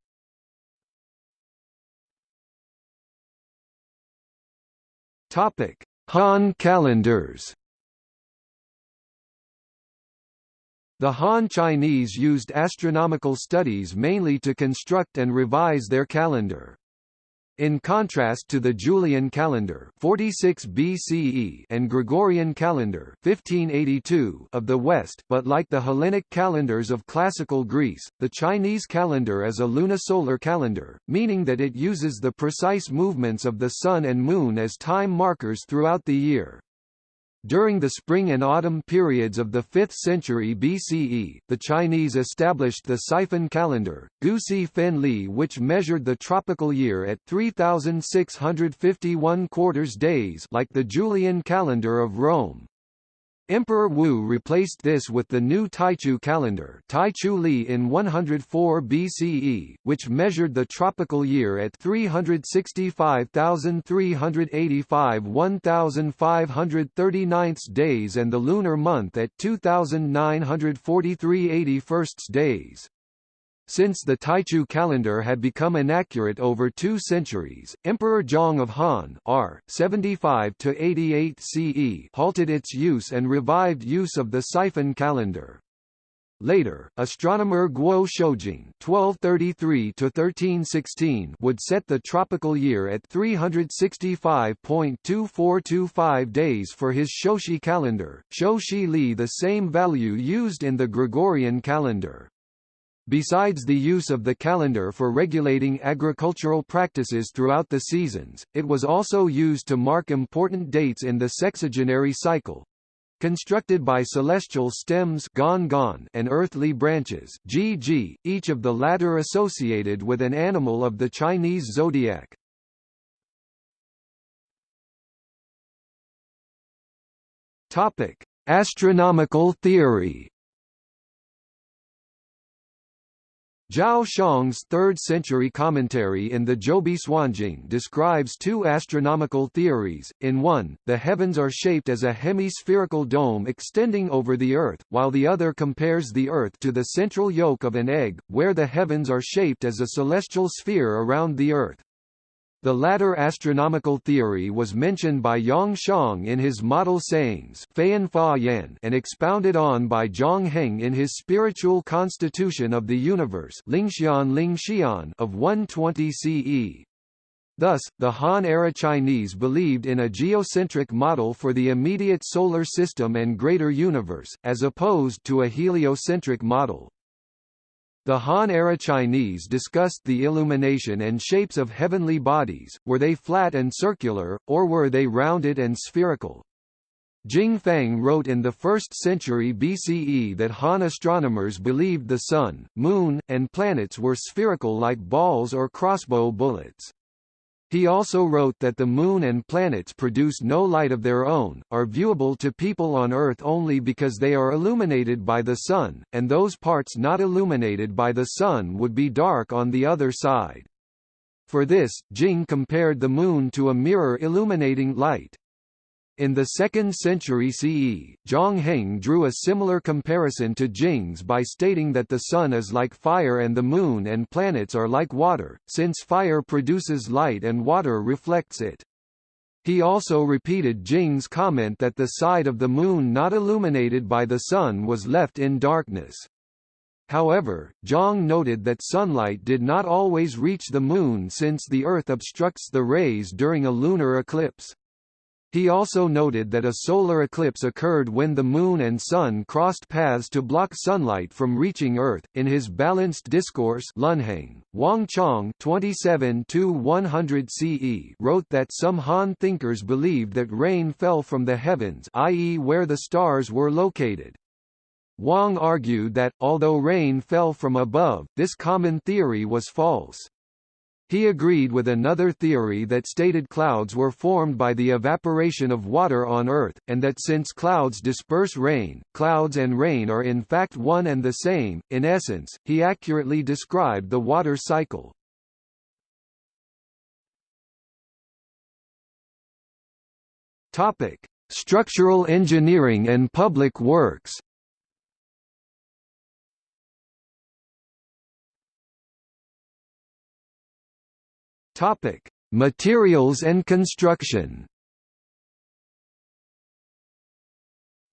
Topic: Han calendars. The Han Chinese used astronomical studies mainly to construct and revise their calendar. In contrast to the Julian calendar 46 BCE and Gregorian calendar 1582 of the West, but like the Hellenic calendars of classical Greece, the Chinese calendar is a lunisolar calendar, meaning that it uses the precise movements of the sun and moon as time markers throughout the year. During the spring and autumn periods of the 5th century BCE, the Chinese established the Sifen calendar, Gusi Fen Li which measured the tropical year at 3,651 quarters days like the Julian calendar of Rome. Emperor Wu replaced this with the new Taichu calendar Taichu Li in 104 BCE, which measured the tropical year at 365,385 1,539 days and the lunar month at 2,943 81 days. Since the Taichu calendar had become inaccurate over two centuries, Emperor Zhang of Han R. 75 to 88 CE halted its use and revived use of the Sifen calendar. Later, astronomer Guo Shoujing (1233–1316) would set the tropical year at 365.2425 days for his Shoushi calendar, Shoushi Li, the same value used in the Gregorian calendar. Besides the use of the calendar for regulating agricultural practices throughout the seasons, it was also used to mark important dates in the sexagenary cycle. Constructed by celestial stems and earthly branches GG, each of the latter associated with an animal of the Chinese zodiac. Topic: Astronomical theory Zhao Shuang's 3rd-century commentary in the Zhoubi Suanjing describes two astronomical theories. In one, the heavens are shaped as a hemispherical dome extending over the Earth, while the other compares the Earth to the central yolk of an egg, where the heavens are shaped as a celestial sphere around the Earth. The latter astronomical theory was mentioned by Yang Xiong in his Model Sayings and expounded on by Zhang Heng in his Spiritual Constitution of the Universe of 120 CE. Thus, the Han-era Chinese believed in a geocentric model for the immediate solar system and greater universe, as opposed to a heliocentric model. The Han-era Chinese discussed the illumination and shapes of heavenly bodies, were they flat and circular, or were they rounded and spherical. Jing Fang wrote in the 1st century BCE that Han astronomers believed the Sun, Moon, and planets were spherical like balls or crossbow bullets. He also wrote that the Moon and planets produce no light of their own, are viewable to people on Earth only because they are illuminated by the Sun, and those parts not illuminated by the Sun would be dark on the other side. For this, Jing compared the Moon to a mirror illuminating light. In the 2nd century CE, Zhang Heng drew a similar comparison to Jing's by stating that the Sun is like fire and the Moon and planets are like water, since fire produces light and water reflects it. He also repeated Jing's comment that the side of the Moon not illuminated by the Sun was left in darkness. However, Zhang noted that sunlight did not always reach the Moon since the Earth obstructs the rays during a lunar eclipse. He also noted that a solar eclipse occurred when the Moon and Sun crossed paths to block sunlight from reaching Earth. In his balanced discourse, Lunheng, Wang Chong (27–100 CE) wrote that some Han thinkers believed that rain fell from the heavens, i.e., where the stars were located. Wang argued that, although rain fell from above, this common theory was false. He agreed with another theory that stated clouds were formed by the evaporation of water on Earth, and that since clouds disperse rain, clouds and rain are in fact one and the same. In essence, he accurately described the water cycle. Topic: Structural engineering and public works. Topic: Materials and construction.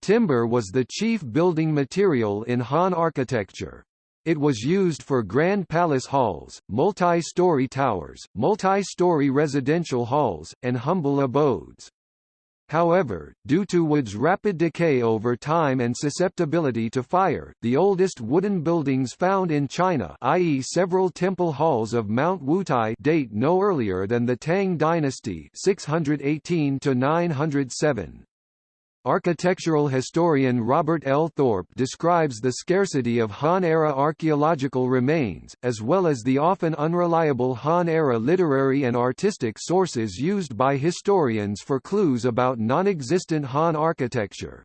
Timber was the chief building material in Han architecture. It was used for grand palace halls, multi-story towers, multi-story residential halls, and humble abodes. However, due to wood's rapid decay over time and susceptibility to fire, the oldest wooden buildings found in China i.e. several temple halls of Mount Wutai date no earlier than the Tang dynasty 618 907. Architectural historian Robert L. Thorpe describes the scarcity of Han-era archaeological remains, as well as the often unreliable Han-era literary and artistic sources used by historians for clues about non-existent Han architecture.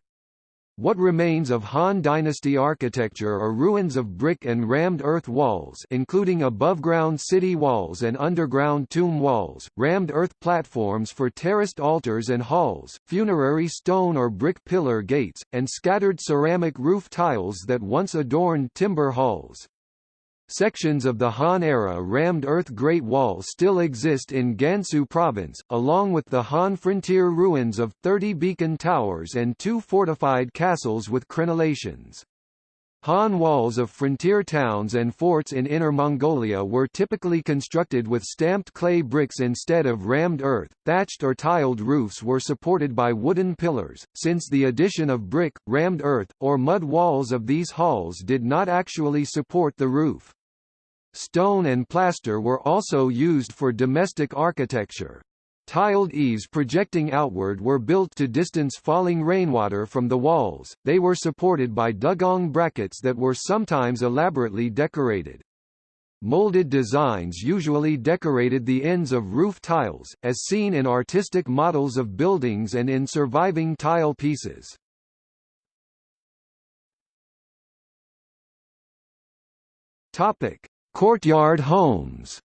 What remains of Han Dynasty architecture are ruins of brick and rammed earth walls including above-ground city walls and underground tomb walls, rammed earth platforms for terraced altars and halls, funerary stone or brick pillar gates, and scattered ceramic roof tiles that once adorned timber halls. Sections of the Han-era rammed earth Great Wall still exist in Gansu Province, along with the Han frontier ruins of 30 beacon towers and two fortified castles with crenellations. Han walls of frontier towns and forts in Inner Mongolia were typically constructed with stamped clay bricks instead of rammed earth. Thatched or tiled roofs were supported by wooden pillars, since the addition of brick, rammed earth, or mud walls of these halls did not actually support the roof. Stone and plaster were also used for domestic architecture. Tiled eaves projecting outward were built to distance falling rainwater from the walls, they were supported by dougong brackets that were sometimes elaborately decorated. Molded designs usually decorated the ends of roof tiles, as seen in artistic models of buildings and in surviving tile pieces. Topic: Courtyard homes.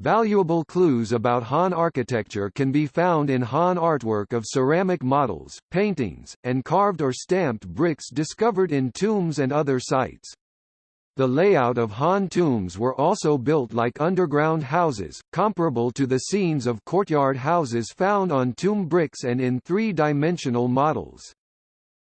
Valuable clues about Han architecture can be found in Han artwork of ceramic models, paintings, and carved or stamped bricks discovered in tombs and other sites. The layout of Han tombs were also built like underground houses, comparable to the scenes of courtyard houses found on tomb bricks and in three-dimensional models.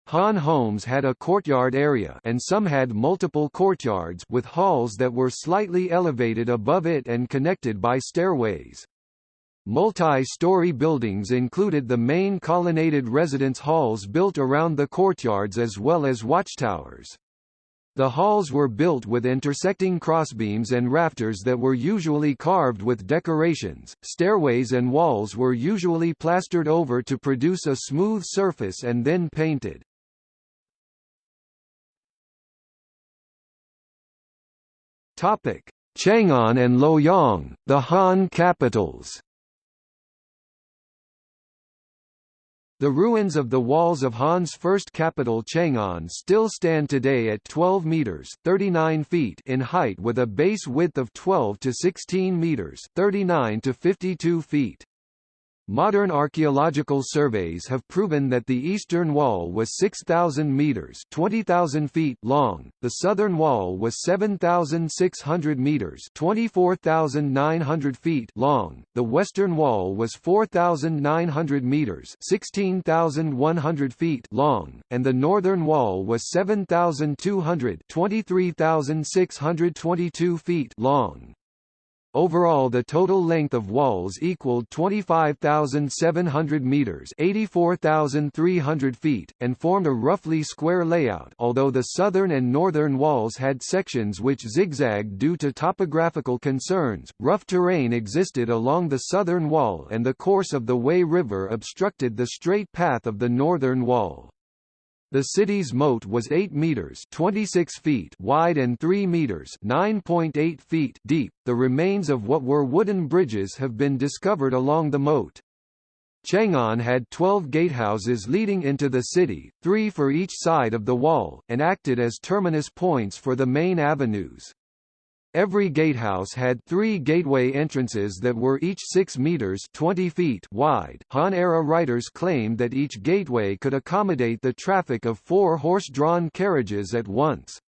Han homes had a courtyard area and some had multiple courtyards with halls that were slightly elevated above it and connected by stairways. Multi-story buildings included the main colonnaded residence halls built around the courtyards as well as watchtowers. The halls were built with intersecting crossbeams and rafters that were usually carved with decorations. Stairways and walls were usually plastered over to produce a smooth surface and then painted. Topic: Chang'an and Luoyang, the Han capitals. The ruins of the walls of Han's first capital Chang'an still stand today at 12 meters (39 feet) in height with a base width of 12 to 16 meters (39 to 52 feet). Modern archaeological surveys have proven that the eastern wall was 6,000 meters (20,000 feet) long, the southern wall was 7,600 meters (24,900 feet) long, the western wall was 4,900 meters (16,100 feet) long, and the northern wall was 7,200 (23,622 feet) long. Overall the total length of walls equaled 25,700 meters, 84,300 feet, and formed a roughly square layout. Although the southern and northern walls had sections which zigzagged due to topographical concerns, rough terrain existed along the southern wall and the course of the Wei River obstructed the straight path of the northern wall. The city's moat was 8 meters (26 feet) wide and 3 meters (9.8 feet) deep. The remains of what were wooden bridges have been discovered along the moat. Chang'an had 12 gatehouses leading into the city, three for each side of the wall, and acted as terminus points for the main avenues. Every gatehouse had three gateway entrances that were each 6 meters 20 feet wide. Han-era writers claimed that each gateway could accommodate the traffic of four horse-drawn carriages at once.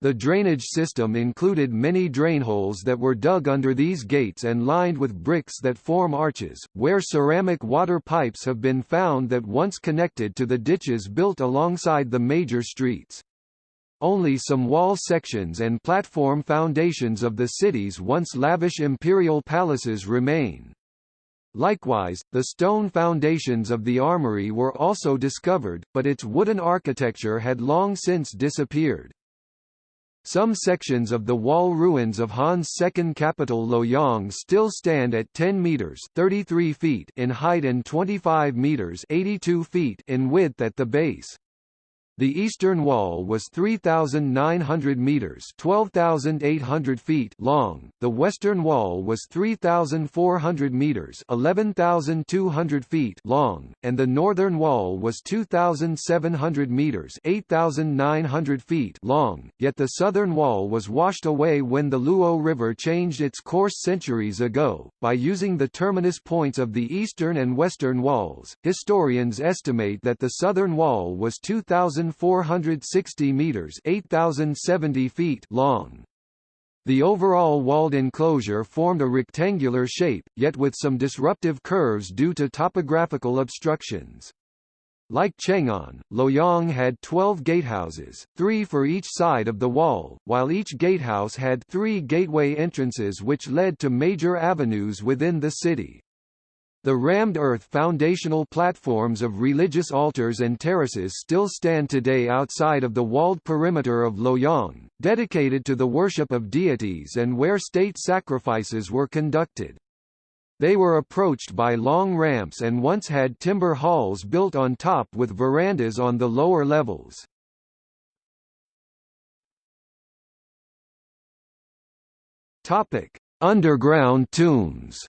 The drainage system included many drainholes that were dug under these gates and lined with bricks that form arches, where ceramic water pipes have been found that once connected to the ditches built alongside the major streets. Only some wall sections and platform foundations of the city's once lavish imperial palaces remain. Likewise, the stone foundations of the armory were also discovered, but its wooden architecture had long since disappeared. Some sections of the wall ruins of Han's second capital Luoyang still stand at 10 meters (33 feet) in height and 25 meters (82 feet) in width at the base. The eastern wall was 3,900 meters (12,800 feet) long. The western wall was 3,400 meters (11,200 feet) long, and the northern wall was 2,700 meters (8,900 feet) long. Yet the southern wall was washed away when the Luo River changed its course centuries ago. By using the terminus points of the eastern and western walls, historians estimate that the southern wall was 2,000 1,460 meters (8,070 feet) long. The overall walled enclosure formed a rectangular shape, yet with some disruptive curves due to topographical obstructions. Like Chang'an, Luoyang had 12 gatehouses, three for each side of the wall, while each gatehouse had three gateway entrances which led to major avenues within the city. The rammed earth foundational platforms of religious altars and terraces still stand today outside of the walled perimeter of Luoyang, dedicated to the worship of deities and where state sacrifices were conducted. They were approached by long ramps and once had timber halls built on top with verandas on the lower levels. Underground tombs.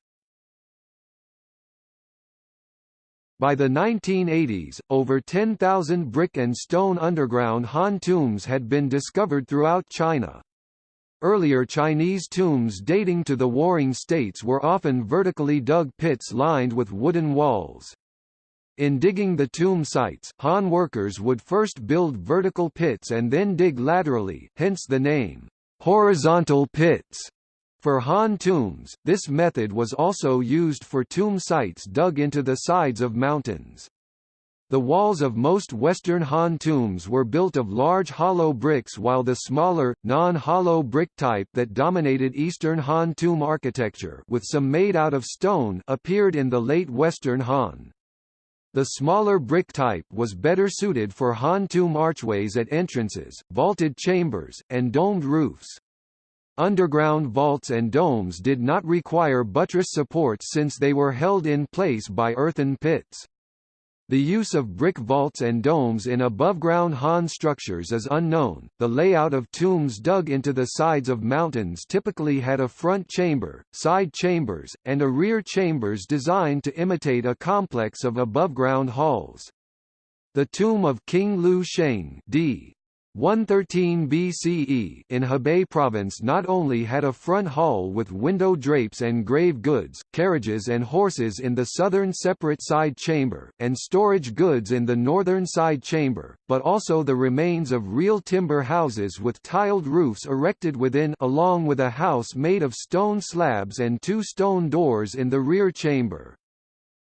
By the 1980s, over 10,000 brick and stone underground Han tombs had been discovered throughout China. Earlier Chinese tombs dating to the Warring States were often vertically dug pits lined with wooden walls. In digging the tomb sites, Han workers would first build vertical pits and then dig laterally, hence the name, horizontal pits. For Han tombs, this method was also used for tomb sites dug into the sides of mountains. The walls of most Western Han tombs were built of large hollow bricks while the smaller, non-hollow brick type that dominated Eastern Han tomb architecture with some made out of stone appeared in the late Western Han. The smaller brick type was better suited for Han tomb archways at entrances, vaulted chambers, and domed roofs. Underground vaults and domes did not require buttress supports since they were held in place by earthen pits. The use of brick vaults and domes in above-ground Han structures is unknown. The layout of tombs dug into the sides of mountains typically had a front chamber, side chambers, and a rear chambers designed to imitate a complex of above-ground halls. The tomb of King Liu Sheng d. 113 BCE in Hebei province not only had a front hall with window drapes and grave goods, carriages and horses in the southern separate side chamber, and storage goods in the northern side chamber, but also the remains of real timber houses with tiled roofs erected within along with a house made of stone slabs and two stone doors in the rear chamber.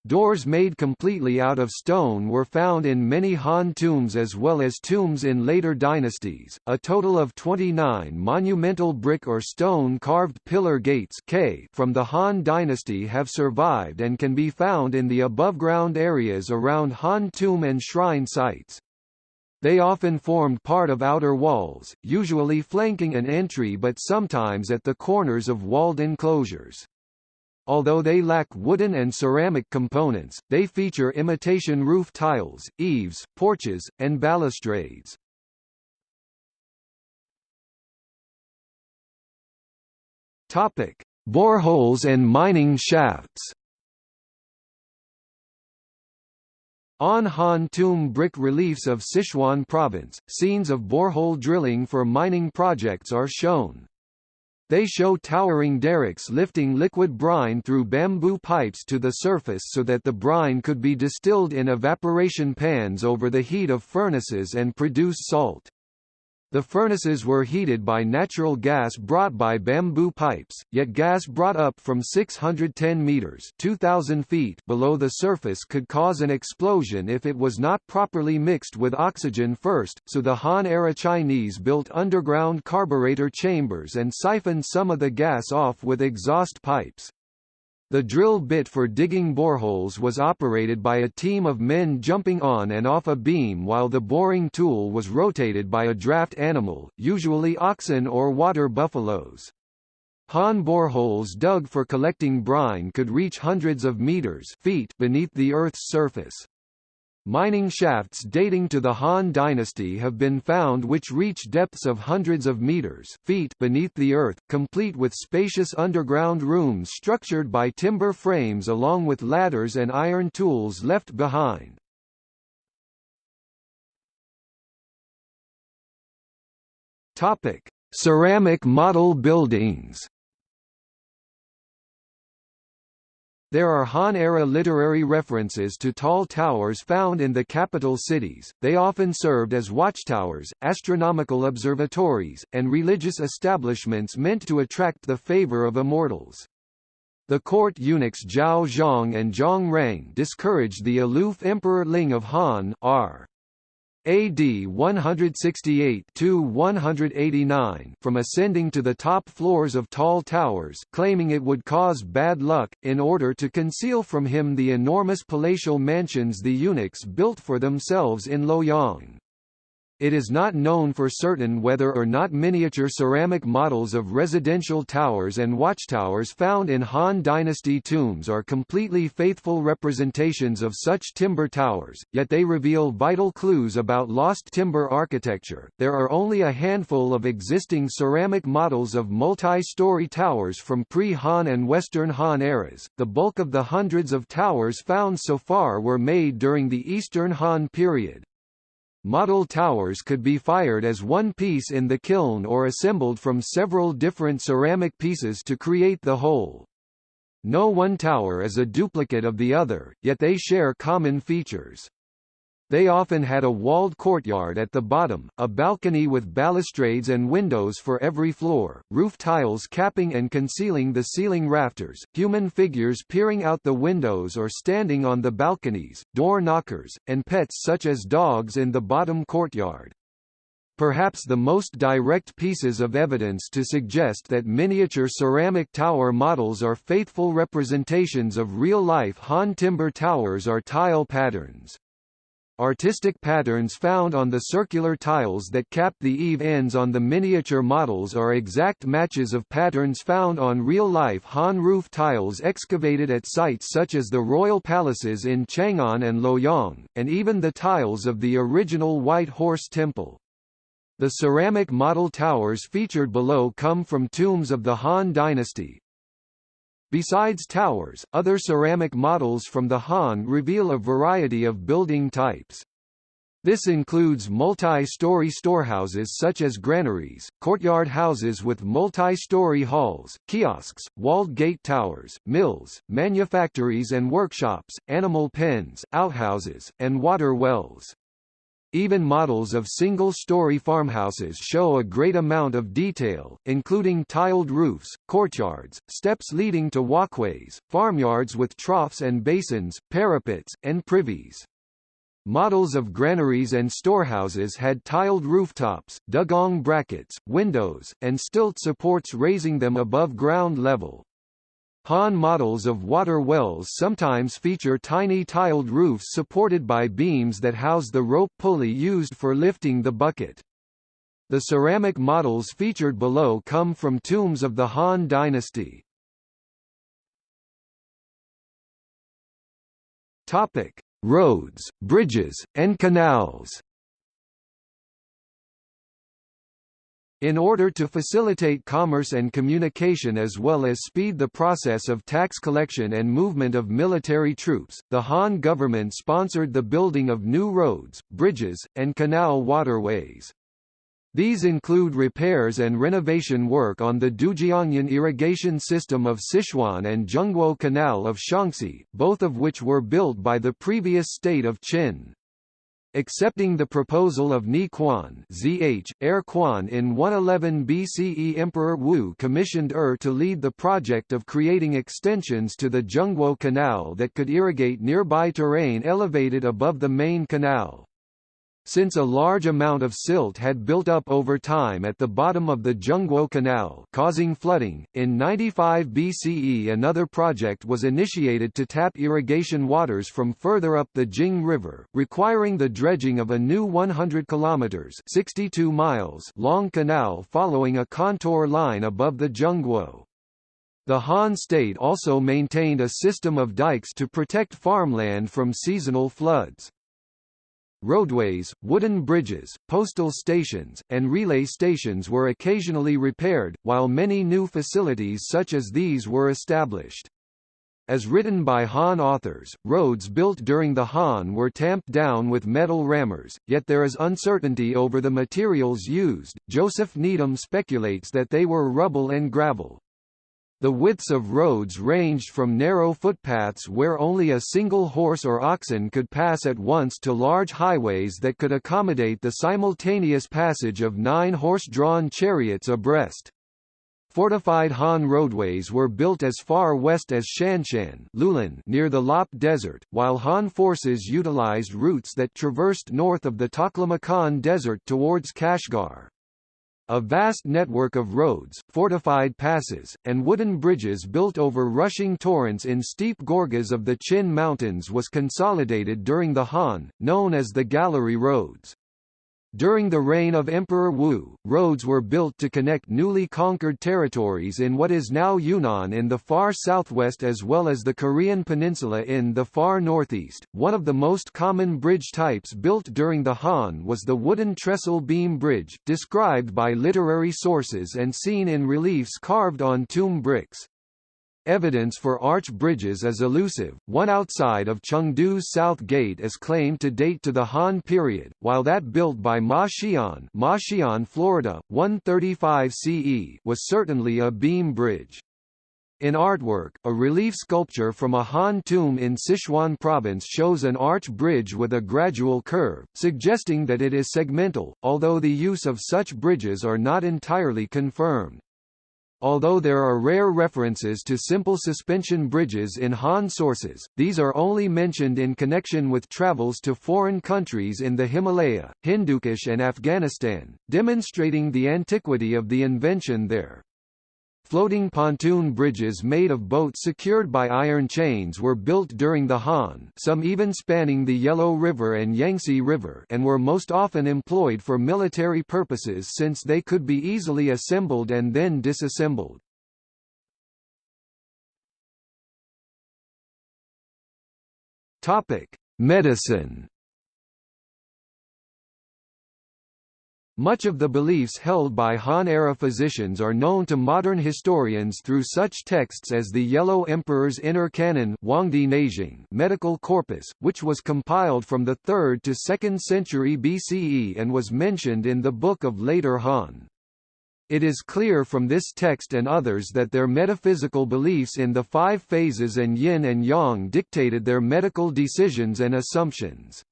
Doors made completely out of stone were found in many Han tombs as well as tombs in later dynasties. A total of 29 monumental brick or stone carved pillar gates K from the Han dynasty have survived and can be found in the above-ground areas around Han tomb and shrine sites. They often formed part of outer walls, usually flanking an entry but sometimes at the corners of walled enclosures. Although they lack wooden and ceramic components, they feature imitation roof tiles, eaves, porches, and balustrades. Topic: Boreholes and mining shafts. On Han tomb brick reliefs of Sichuan province, scenes of borehole drilling for mining projects are shown. They show towering derricks lifting liquid brine through bamboo pipes to the surface so that the brine could be distilled in evaporation pans over the heat of furnaces and produce salt. The furnaces were heated by natural gas brought by bamboo pipes, yet gas brought up from 610 meters (2000 feet) below the surface could cause an explosion if it was not properly mixed with oxygen first, so the Han-era Chinese built underground carburetor chambers and siphoned some of the gas off with exhaust pipes. The drill bit for digging boreholes was operated by a team of men jumping on and off a beam while the boring tool was rotated by a draft animal, usually oxen or water buffaloes. Han boreholes dug for collecting brine could reach hundreds of meters feet beneath the Earth's surface. Mining shafts dating to the Han dynasty have been found which reach depths of hundreds of meters feet beneath the earth, complete with spacious underground rooms structured by timber frames along with ladders and iron tools left behind. Topic: Ceramic model buildings There are Han-era literary references to tall towers found in the capital cities, they often served as watchtowers, astronomical observatories, and religious establishments meant to attract the favor of immortals. The court eunuchs Zhao Zhang and Zhang Rang discouraged the aloof Emperor Ling of Han R. AD 168–189 from ascending to the top floors of tall towers claiming it would cause bad luck, in order to conceal from him the enormous palatial mansions the eunuchs built for themselves in Luoyang. It is not known for certain whether or not miniature ceramic models of residential towers and watchtowers found in Han Dynasty tombs are completely faithful representations of such timber towers, yet they reveal vital clues about lost timber architecture. There are only a handful of existing ceramic models of multi-story towers from pre-Han and Western Han eras. The bulk of the hundreds of towers found so far were made during the Eastern Han period. Model towers could be fired as one piece in the kiln or assembled from several different ceramic pieces to create the whole. No one tower is a duplicate of the other, yet they share common features. They often had a walled courtyard at the bottom, a balcony with balustrades and windows for every floor, roof tiles capping and concealing the ceiling rafters, human figures peering out the windows or standing on the balconies, door knockers, and pets such as dogs in the bottom courtyard. Perhaps the most direct pieces of evidence to suggest that miniature ceramic tower models are faithful representations of real-life Han timber towers are tile patterns. Artistic patterns found on the circular tiles that cap the eave ends on the miniature models are exact matches of patterns found on real-life Han roof tiles excavated at sites such as the royal palaces in Chang'an and Luoyang, and even the tiles of the original White Horse Temple. The ceramic model towers featured below come from tombs of the Han dynasty, Besides towers, other ceramic models from the Han reveal a variety of building types. This includes multi-story storehouses such as granaries, courtyard houses with multi-story halls, kiosks, walled gate towers, mills, manufactories and workshops, animal pens, outhouses, and water wells. Even models of single-story farmhouses show a great amount of detail, including tiled roofs, courtyards, steps leading to walkways, farmyards with troughs and basins, parapets, and privies. Models of granaries and storehouses had tiled rooftops, dougong brackets, windows, and stilt supports raising them above ground level. Han models of water wells sometimes feature tiny tiled roofs supported by beams that house the rope pulley used for lifting the bucket. The ceramic models featured below come from tombs of the Han dynasty. Topic: Roads, bridges, and canals. In order to facilitate commerce and communication as well as speed the process of tax collection and movement of military troops, the Han government sponsored the building of new roads, bridges, and canal waterways. These include repairs and renovation work on the Dujiangyan irrigation system of Sichuan and Zhengguo Canal of Shaanxi, both of which were built by the previous state of Qin. Accepting the proposal of Ni Quan ZH, Er Quan in 111 BCE Emperor Wu commissioned Er to lead the project of creating extensions to the Zhengguo Canal that could irrigate nearby terrain elevated above the main canal. Since a large amount of silt had built up over time at the bottom of the Zhengguo Canal causing flooding, in 95 BCE another project was initiated to tap irrigation waters from further up the Jing River, requiring the dredging of a new 100 kilometers 62 miles long canal following a contour line above the Zhengguo. The Han state also maintained a system of dikes to protect farmland from seasonal floods. Roadways, wooden bridges, postal stations, and relay stations were occasionally repaired, while many new facilities such as these were established. As written by Han authors, roads built during the Han were tamped down with metal rammers, yet there is uncertainty over the materials used. Joseph Needham speculates that they were rubble and gravel. The widths of roads ranged from narrow footpaths where only a single horse or oxen could pass at once to large highways that could accommodate the simultaneous passage of nine horse-drawn chariots abreast. Fortified Han roadways were built as far west as Shanshan Lulan near the Lop Desert, while Han forces utilized routes that traversed north of the Taklamakan Desert towards Kashgar. A vast network of roads, fortified passes, and wooden bridges built over rushing torrents in steep gorges of the Qin Mountains was consolidated during the Han, known as the Gallery Roads. During the reign of Emperor Wu, roads were built to connect newly conquered territories in what is now Yunnan in the far southwest as well as the Korean peninsula in the far northeast. One of the most common bridge types built during the Han was the wooden trestle beam bridge, described by literary sources and seen in reliefs carved on tomb bricks. Evidence for arch bridges is elusive. One outside of Chengdu's South Gate is claimed to date to the Han period, while that built by Ma Xian, Ma Xian, Florida, 135 CE, was certainly a beam bridge. In artwork, a relief sculpture from a Han tomb in Sichuan province shows an arch bridge with a gradual curve, suggesting that it is segmental, although the use of such bridges are not entirely confirmed. Although there are rare references to simple suspension bridges in Han sources, these are only mentioned in connection with travels to foreign countries in the Himalaya, Hindukush and Afghanistan, demonstrating the antiquity of the invention there. Floating pontoon bridges made of boats secured by iron chains were built during the Han some even spanning the Yellow River and Yangtze River and were most often employed for military purposes since they could be easily assembled and then disassembled. Medicine Much of the beliefs held by Han-era physicians are known to modern historians through such texts as the Yellow Emperor's Inner Canon medical corpus, which was compiled from the 3rd to 2nd century BCE and was mentioned in the Book of Later Han. It is clear from this text and others that their metaphysical beliefs in the five phases and yin and yang dictated their medical decisions and assumptions.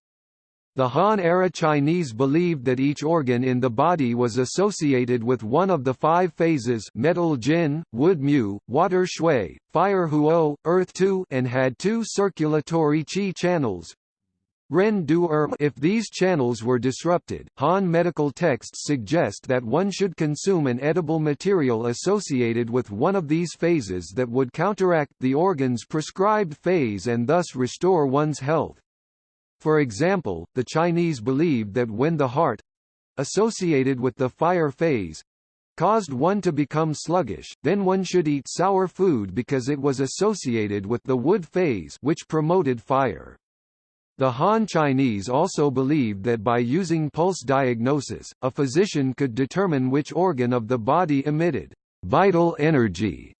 The Han-era Chinese believed that each organ in the body was associated with one of the five phases metal Jin, wood Mu, water Shui, fire Huo, earth Tu and had two circulatory qi channels, Ren du er if these channels were disrupted, Han medical texts suggest that one should consume an edible material associated with one of these phases that would counteract the organ's prescribed phase and thus restore one's health. For example, the Chinese believed that when the heart associated with the fire phase caused one to become sluggish, then one should eat sour food because it was associated with the wood phase which promoted fire. The Han Chinese also believed that by using pulse diagnosis, a physician could determine which organ of the body emitted vital energy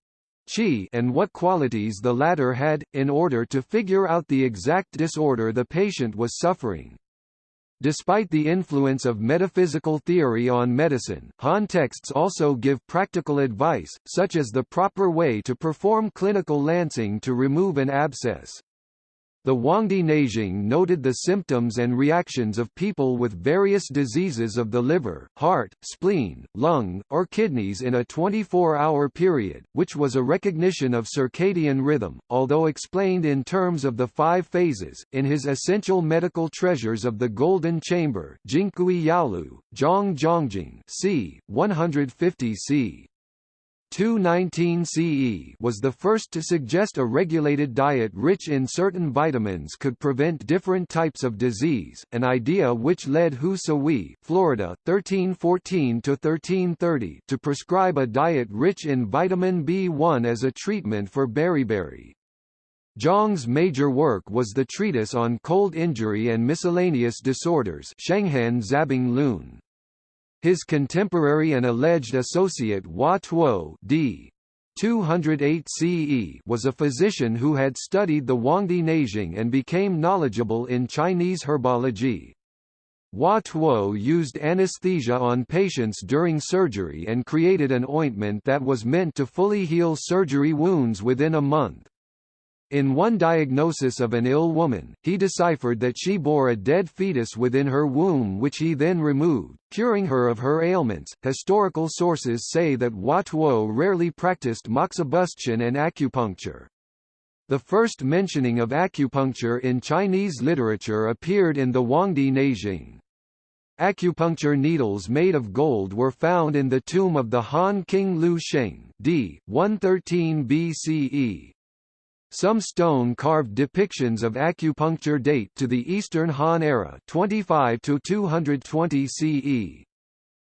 qi and what qualities the latter had, in order to figure out the exact disorder the patient was suffering. Despite the influence of metaphysical theory on medicine, Han texts also give practical advice, such as the proper way to perform clinical lancing to remove an abscess. The Huangdi Neijing noted the symptoms and reactions of people with various diseases of the liver, heart, spleen, lung, or kidneys in a 24-hour period, which was a recognition of circadian rhythm, although explained in terms of the five phases. In his Essential Medical Treasures of the Golden Chamber, Jingkui Yaolu, Zhang Zhongjing, c. 150 c. 219 CE was the first to suggest a regulated diet rich in certain vitamins could prevent different types of disease, an idea which led Hu Sui, Florida, 1314–1330 to prescribe a diet rich in vitamin B1 as a treatment for beriberi. Zhang's major work was the treatise on cold injury and miscellaneous disorders Shenghan Zabing Lun. His contemporary and alleged associate Hua Tuo d. 208 CE was a physician who had studied the Huangdi Neijing and became knowledgeable in Chinese herbology. Hua Tuo used anesthesia on patients during surgery and created an ointment that was meant to fully heal surgery wounds within a month. In one diagnosis of an ill woman, he deciphered that she bore a dead fetus within her womb, which he then removed, curing her of her ailments. Historical sources say that Hua Tuo rarely practiced moxibustion and acupuncture. The first mentioning of acupuncture in Chinese literature appeared in the Huangdi Neijing. Acupuncture needles made of gold were found in the tomb of the Han King Liu Sheng d. 113 BCE. Some stone-carved depictions of acupuncture date to the Eastern Han era 25 to 220 CE.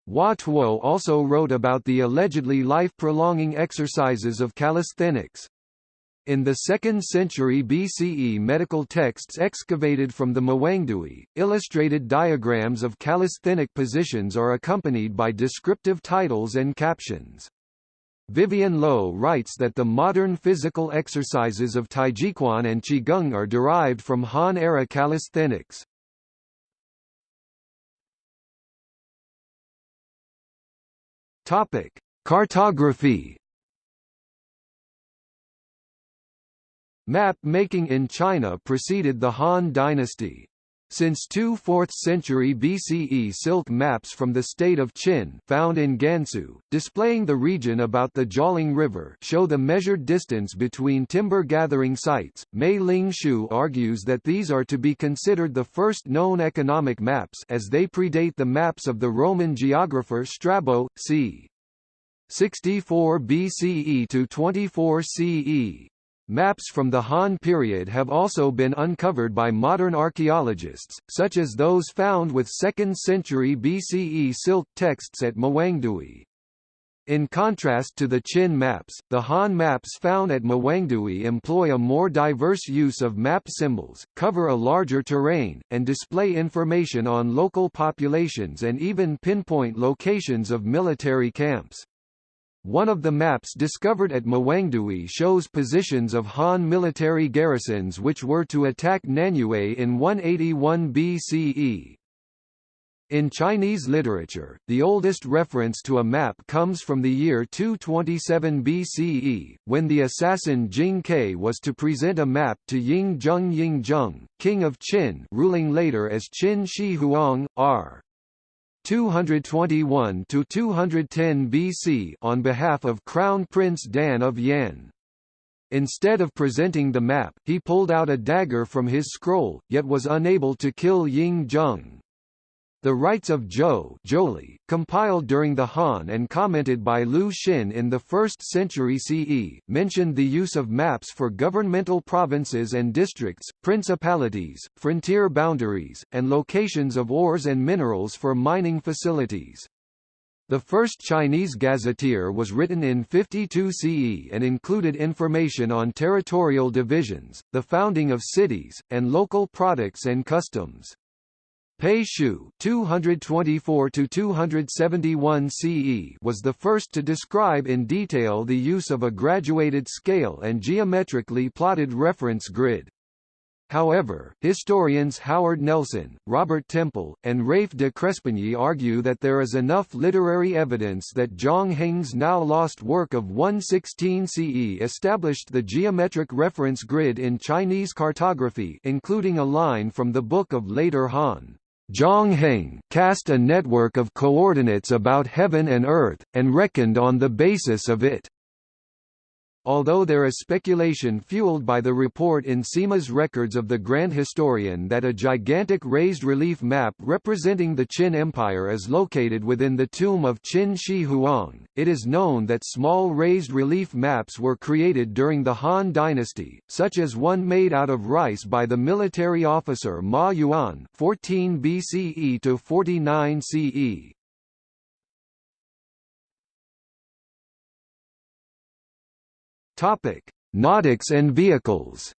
Hua Tuo also wrote about the allegedly life-prolonging exercises of calisthenics. In the 2nd century BCE medical texts excavated from the Mawangdui, illustrated diagrams of calisthenic positions are accompanied by descriptive titles and captions. Vivienne Lo writes that the modern physical exercises of Taijiquan and Qigong are derived from Han-era calisthenics. Topic: Cartography. Map making in China preceded the Han dynasty. Since 2 4th century BCE silk maps from the state of Qin found in Gansu, displaying the region about the Jialing River show the measured distance between timber-gathering sites. Mei Ling Hsu argues that these are to be considered the first known economic maps as they predate the maps of the Roman geographer Strabo, c. 64 BCE to 24 CE. Maps from the Han period have also been uncovered by modern archaeologists, such as those found with 2nd century BCE silk texts at Mawangdui. In contrast to the Qin maps, the Han maps found at Mawangdui employ a more diverse use of map symbols, cover a larger terrain, and display information on local populations and even pinpoint locations of military camps. One of the maps discovered at Mawangdui shows positions of Han military garrisons which were to attack Nanyue in 181 BCE. In Chinese literature, the oldest reference to a map comes from the year 227 BCE, when the assassin Jing Ke was to present a map to Ying Zheng Ying Zheng, king of Qin ruling later as Qin Shi Huang, r. 221 to 210 BC on behalf of Crown Prince Dan of Yan. Instead of presenting the map, he pulled out a dagger from his scroll, yet was unable to kill Ying Zheng. The Rites of Zhou compiled during the Han and commented by Lu Xun in the 1st century CE, mentioned the use of maps for governmental provinces and districts, principalities, frontier boundaries, and locations of ores and minerals for mining facilities. The first Chinese gazetteer was written in 52 CE and included information on territorial divisions, the founding of cities, and local products and customs. Pei Xiu 224 to 271 CE was the first to describe in detail the use of a graduated scale and geometrically plotted reference grid. However, historians Howard Nelson, Robert Temple, and Rafe de Crespigny argue that there is enough literary evidence that Zhang Heng's now lost work of 116 CE established the geometric reference grid in Chinese cartography including a line from the Book of Later Han. Zhang Heng cast a network of coordinates about heaven and earth, and reckoned on the basis of it although there is speculation fueled by the report in Sima's records of the Grand Historian that a gigantic raised relief map representing the Qin Empire is located within the tomb of Qin Shi Huang, it is known that small raised relief maps were created during the Han Dynasty, such as one made out of rice by the military officer Ma Yuan 14 BCE to 49 CE. Topic: Nautics and vehicles.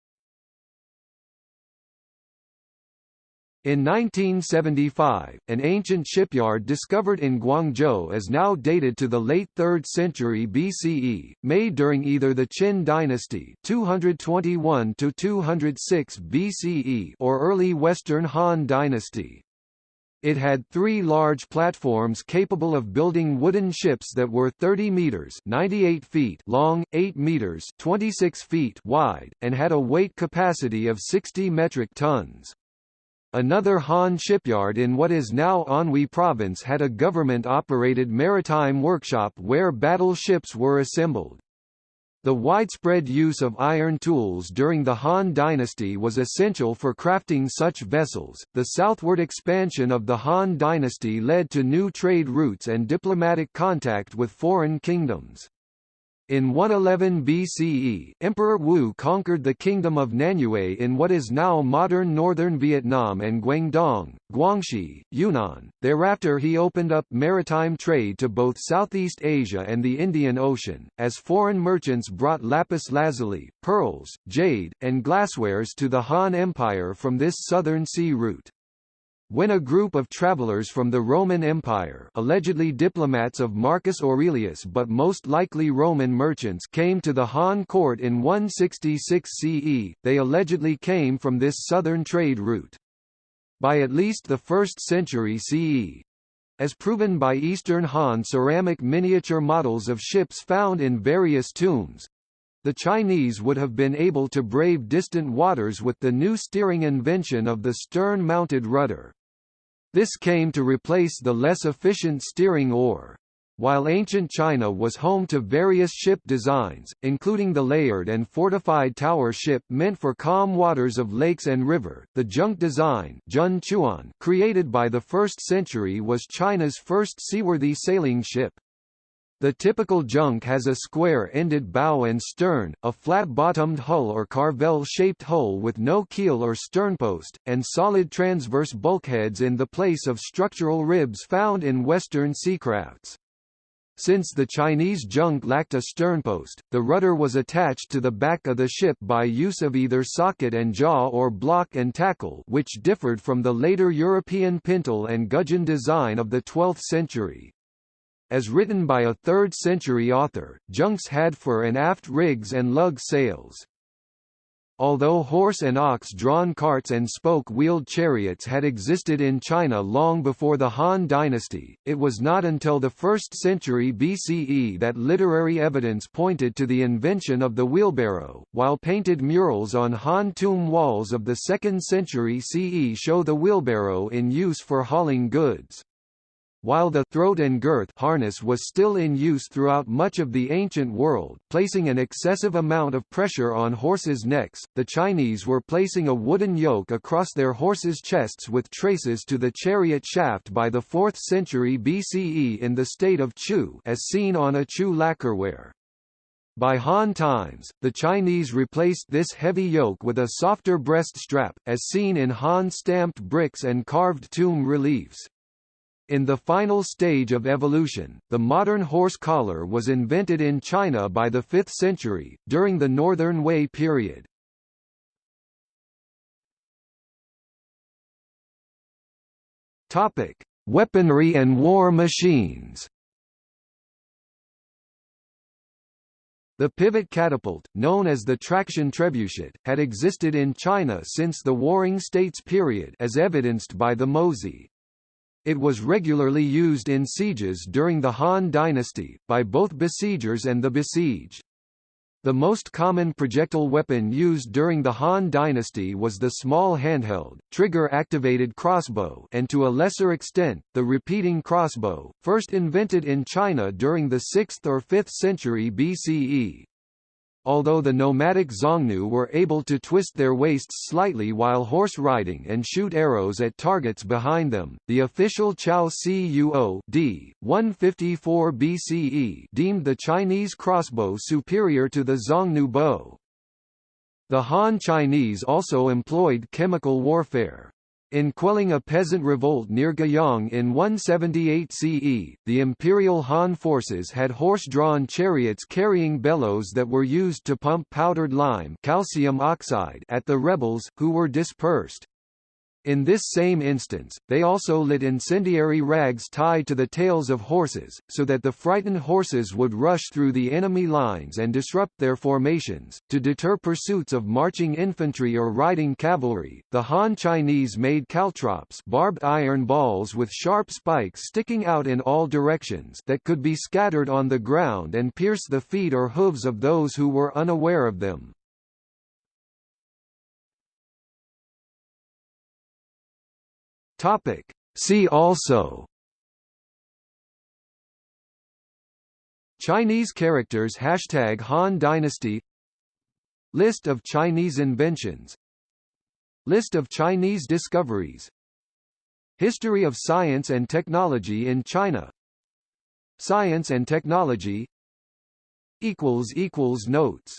In 1975, an ancient shipyard discovered in Guangzhou is now dated to the late 3rd century BCE, made during either the Qin dynasty 221 to 206 BCE or early Western Han dynasty. It had three large platforms capable of building wooden ships that were 30 meters (98 feet) long, 8 meters (26 feet) wide, and had a weight capacity of 60 metric tons. Another Han shipyard in what is now Anhui province had a government-operated maritime workshop where battle ships were assembled. The widespread use of iron tools during the Han dynasty was essential for crafting such vessels. The southward expansion of the Han dynasty led to new trade routes and diplomatic contact with foreign kingdoms. In 111 BCE, Emperor Wu conquered the kingdom of Nanyue in what is now modern northern Vietnam and Guangdong, Guangxi, Yunnan. Thereafter he opened up maritime trade to both Southeast Asia and the Indian Ocean, as foreign merchants brought lapis lazuli, pearls, jade, and glasswares to the Han Empire from this southern sea route. When a group of travelers from the Roman Empire allegedly diplomats of Marcus Aurelius but most likely Roman merchants came to the Han court in 166 CE, they allegedly came from this southern trade route. By at least the 1st century CE, as proven by Eastern Han ceramic miniature models of ships found in various tombs, the Chinese would have been able to brave distant waters with the new steering invention of the stern-mounted rudder. This came to replace the less efficient steering oar. While ancient China was home to various ship designs, including the layered and fortified tower ship meant for calm waters of lakes and river, the junk design created by the 1st century was China's first seaworthy sailing ship. The typical junk has a square-ended bow and stern, a flat-bottomed hull or carvel-shaped hull with no keel or sternpost, and solid transverse bulkheads in the place of structural ribs found in Western seacrafts. Since the Chinese junk lacked a sternpost, the rudder was attached to the back of the ship by use of either socket and jaw or block and tackle which differed from the later European pintle and gudgeon design of the 12th century. As written by a 3rd-century author, junks had fore and aft rigs and lug sails. Although horse and ox-drawn carts and spoke-wheeled chariots had existed in China long before the Han dynasty, it was not until the 1st century BCE that literary evidence pointed to the invention of the wheelbarrow, while painted murals on Han tomb walls of the 2nd century CE show the wheelbarrow in use for hauling goods. While the throat and girth harness was still in use throughout much of the ancient world, placing an excessive amount of pressure on horses' necks, the Chinese were placing a wooden yoke across their horses' chests with traces to the chariot shaft by the 4th century BCE in the state of Chu as seen on a Chu lacquerware. By Han times, the Chinese replaced this heavy yoke with a softer breast strap, as seen in Han stamped bricks and carved tomb reliefs. In the final stage of evolution, the modern horse collar was invented in China by the 5th century, during the Northern Wei period. Topic: Weaponry and war machines. The pivot catapult, known as the traction trebuchet, had existed in China since the Warring States period as evidenced by the Mozi. It was regularly used in sieges during the Han dynasty, by both besiegers and the besieged. The most common projectile weapon used during the Han dynasty was the small handheld, trigger-activated crossbow and to a lesser extent, the repeating crossbow, first invented in China during the 6th or 5th century BCE. Although the nomadic Xiongnu were able to twist their waists slightly while horse riding and shoot arrows at targets behind them, the official Chao Cuo d. 154 BCE deemed the Chinese crossbow superior to the Xiongnu bow. The Han Chinese also employed chemical warfare. In quelling a peasant revolt near Guiyang in 178 CE, the imperial Han forces had horse-drawn chariots carrying bellows that were used to pump powdered lime calcium oxide at the rebels, who were dispersed. In this same instance, they also lit incendiary rags tied to the tails of horses, so that the frightened horses would rush through the enemy lines and disrupt their formations. To deter pursuits of marching infantry or riding cavalry, the Han Chinese made caltrops barbed iron balls with sharp spikes sticking out in all directions that could be scattered on the ground and pierce the feet or hooves of those who were unaware of them. Topic. See also. Chinese characters Hashtag Han Dynasty. List of Chinese inventions. List of Chinese discoveries. History of science and technology in China. Science and technology. Notes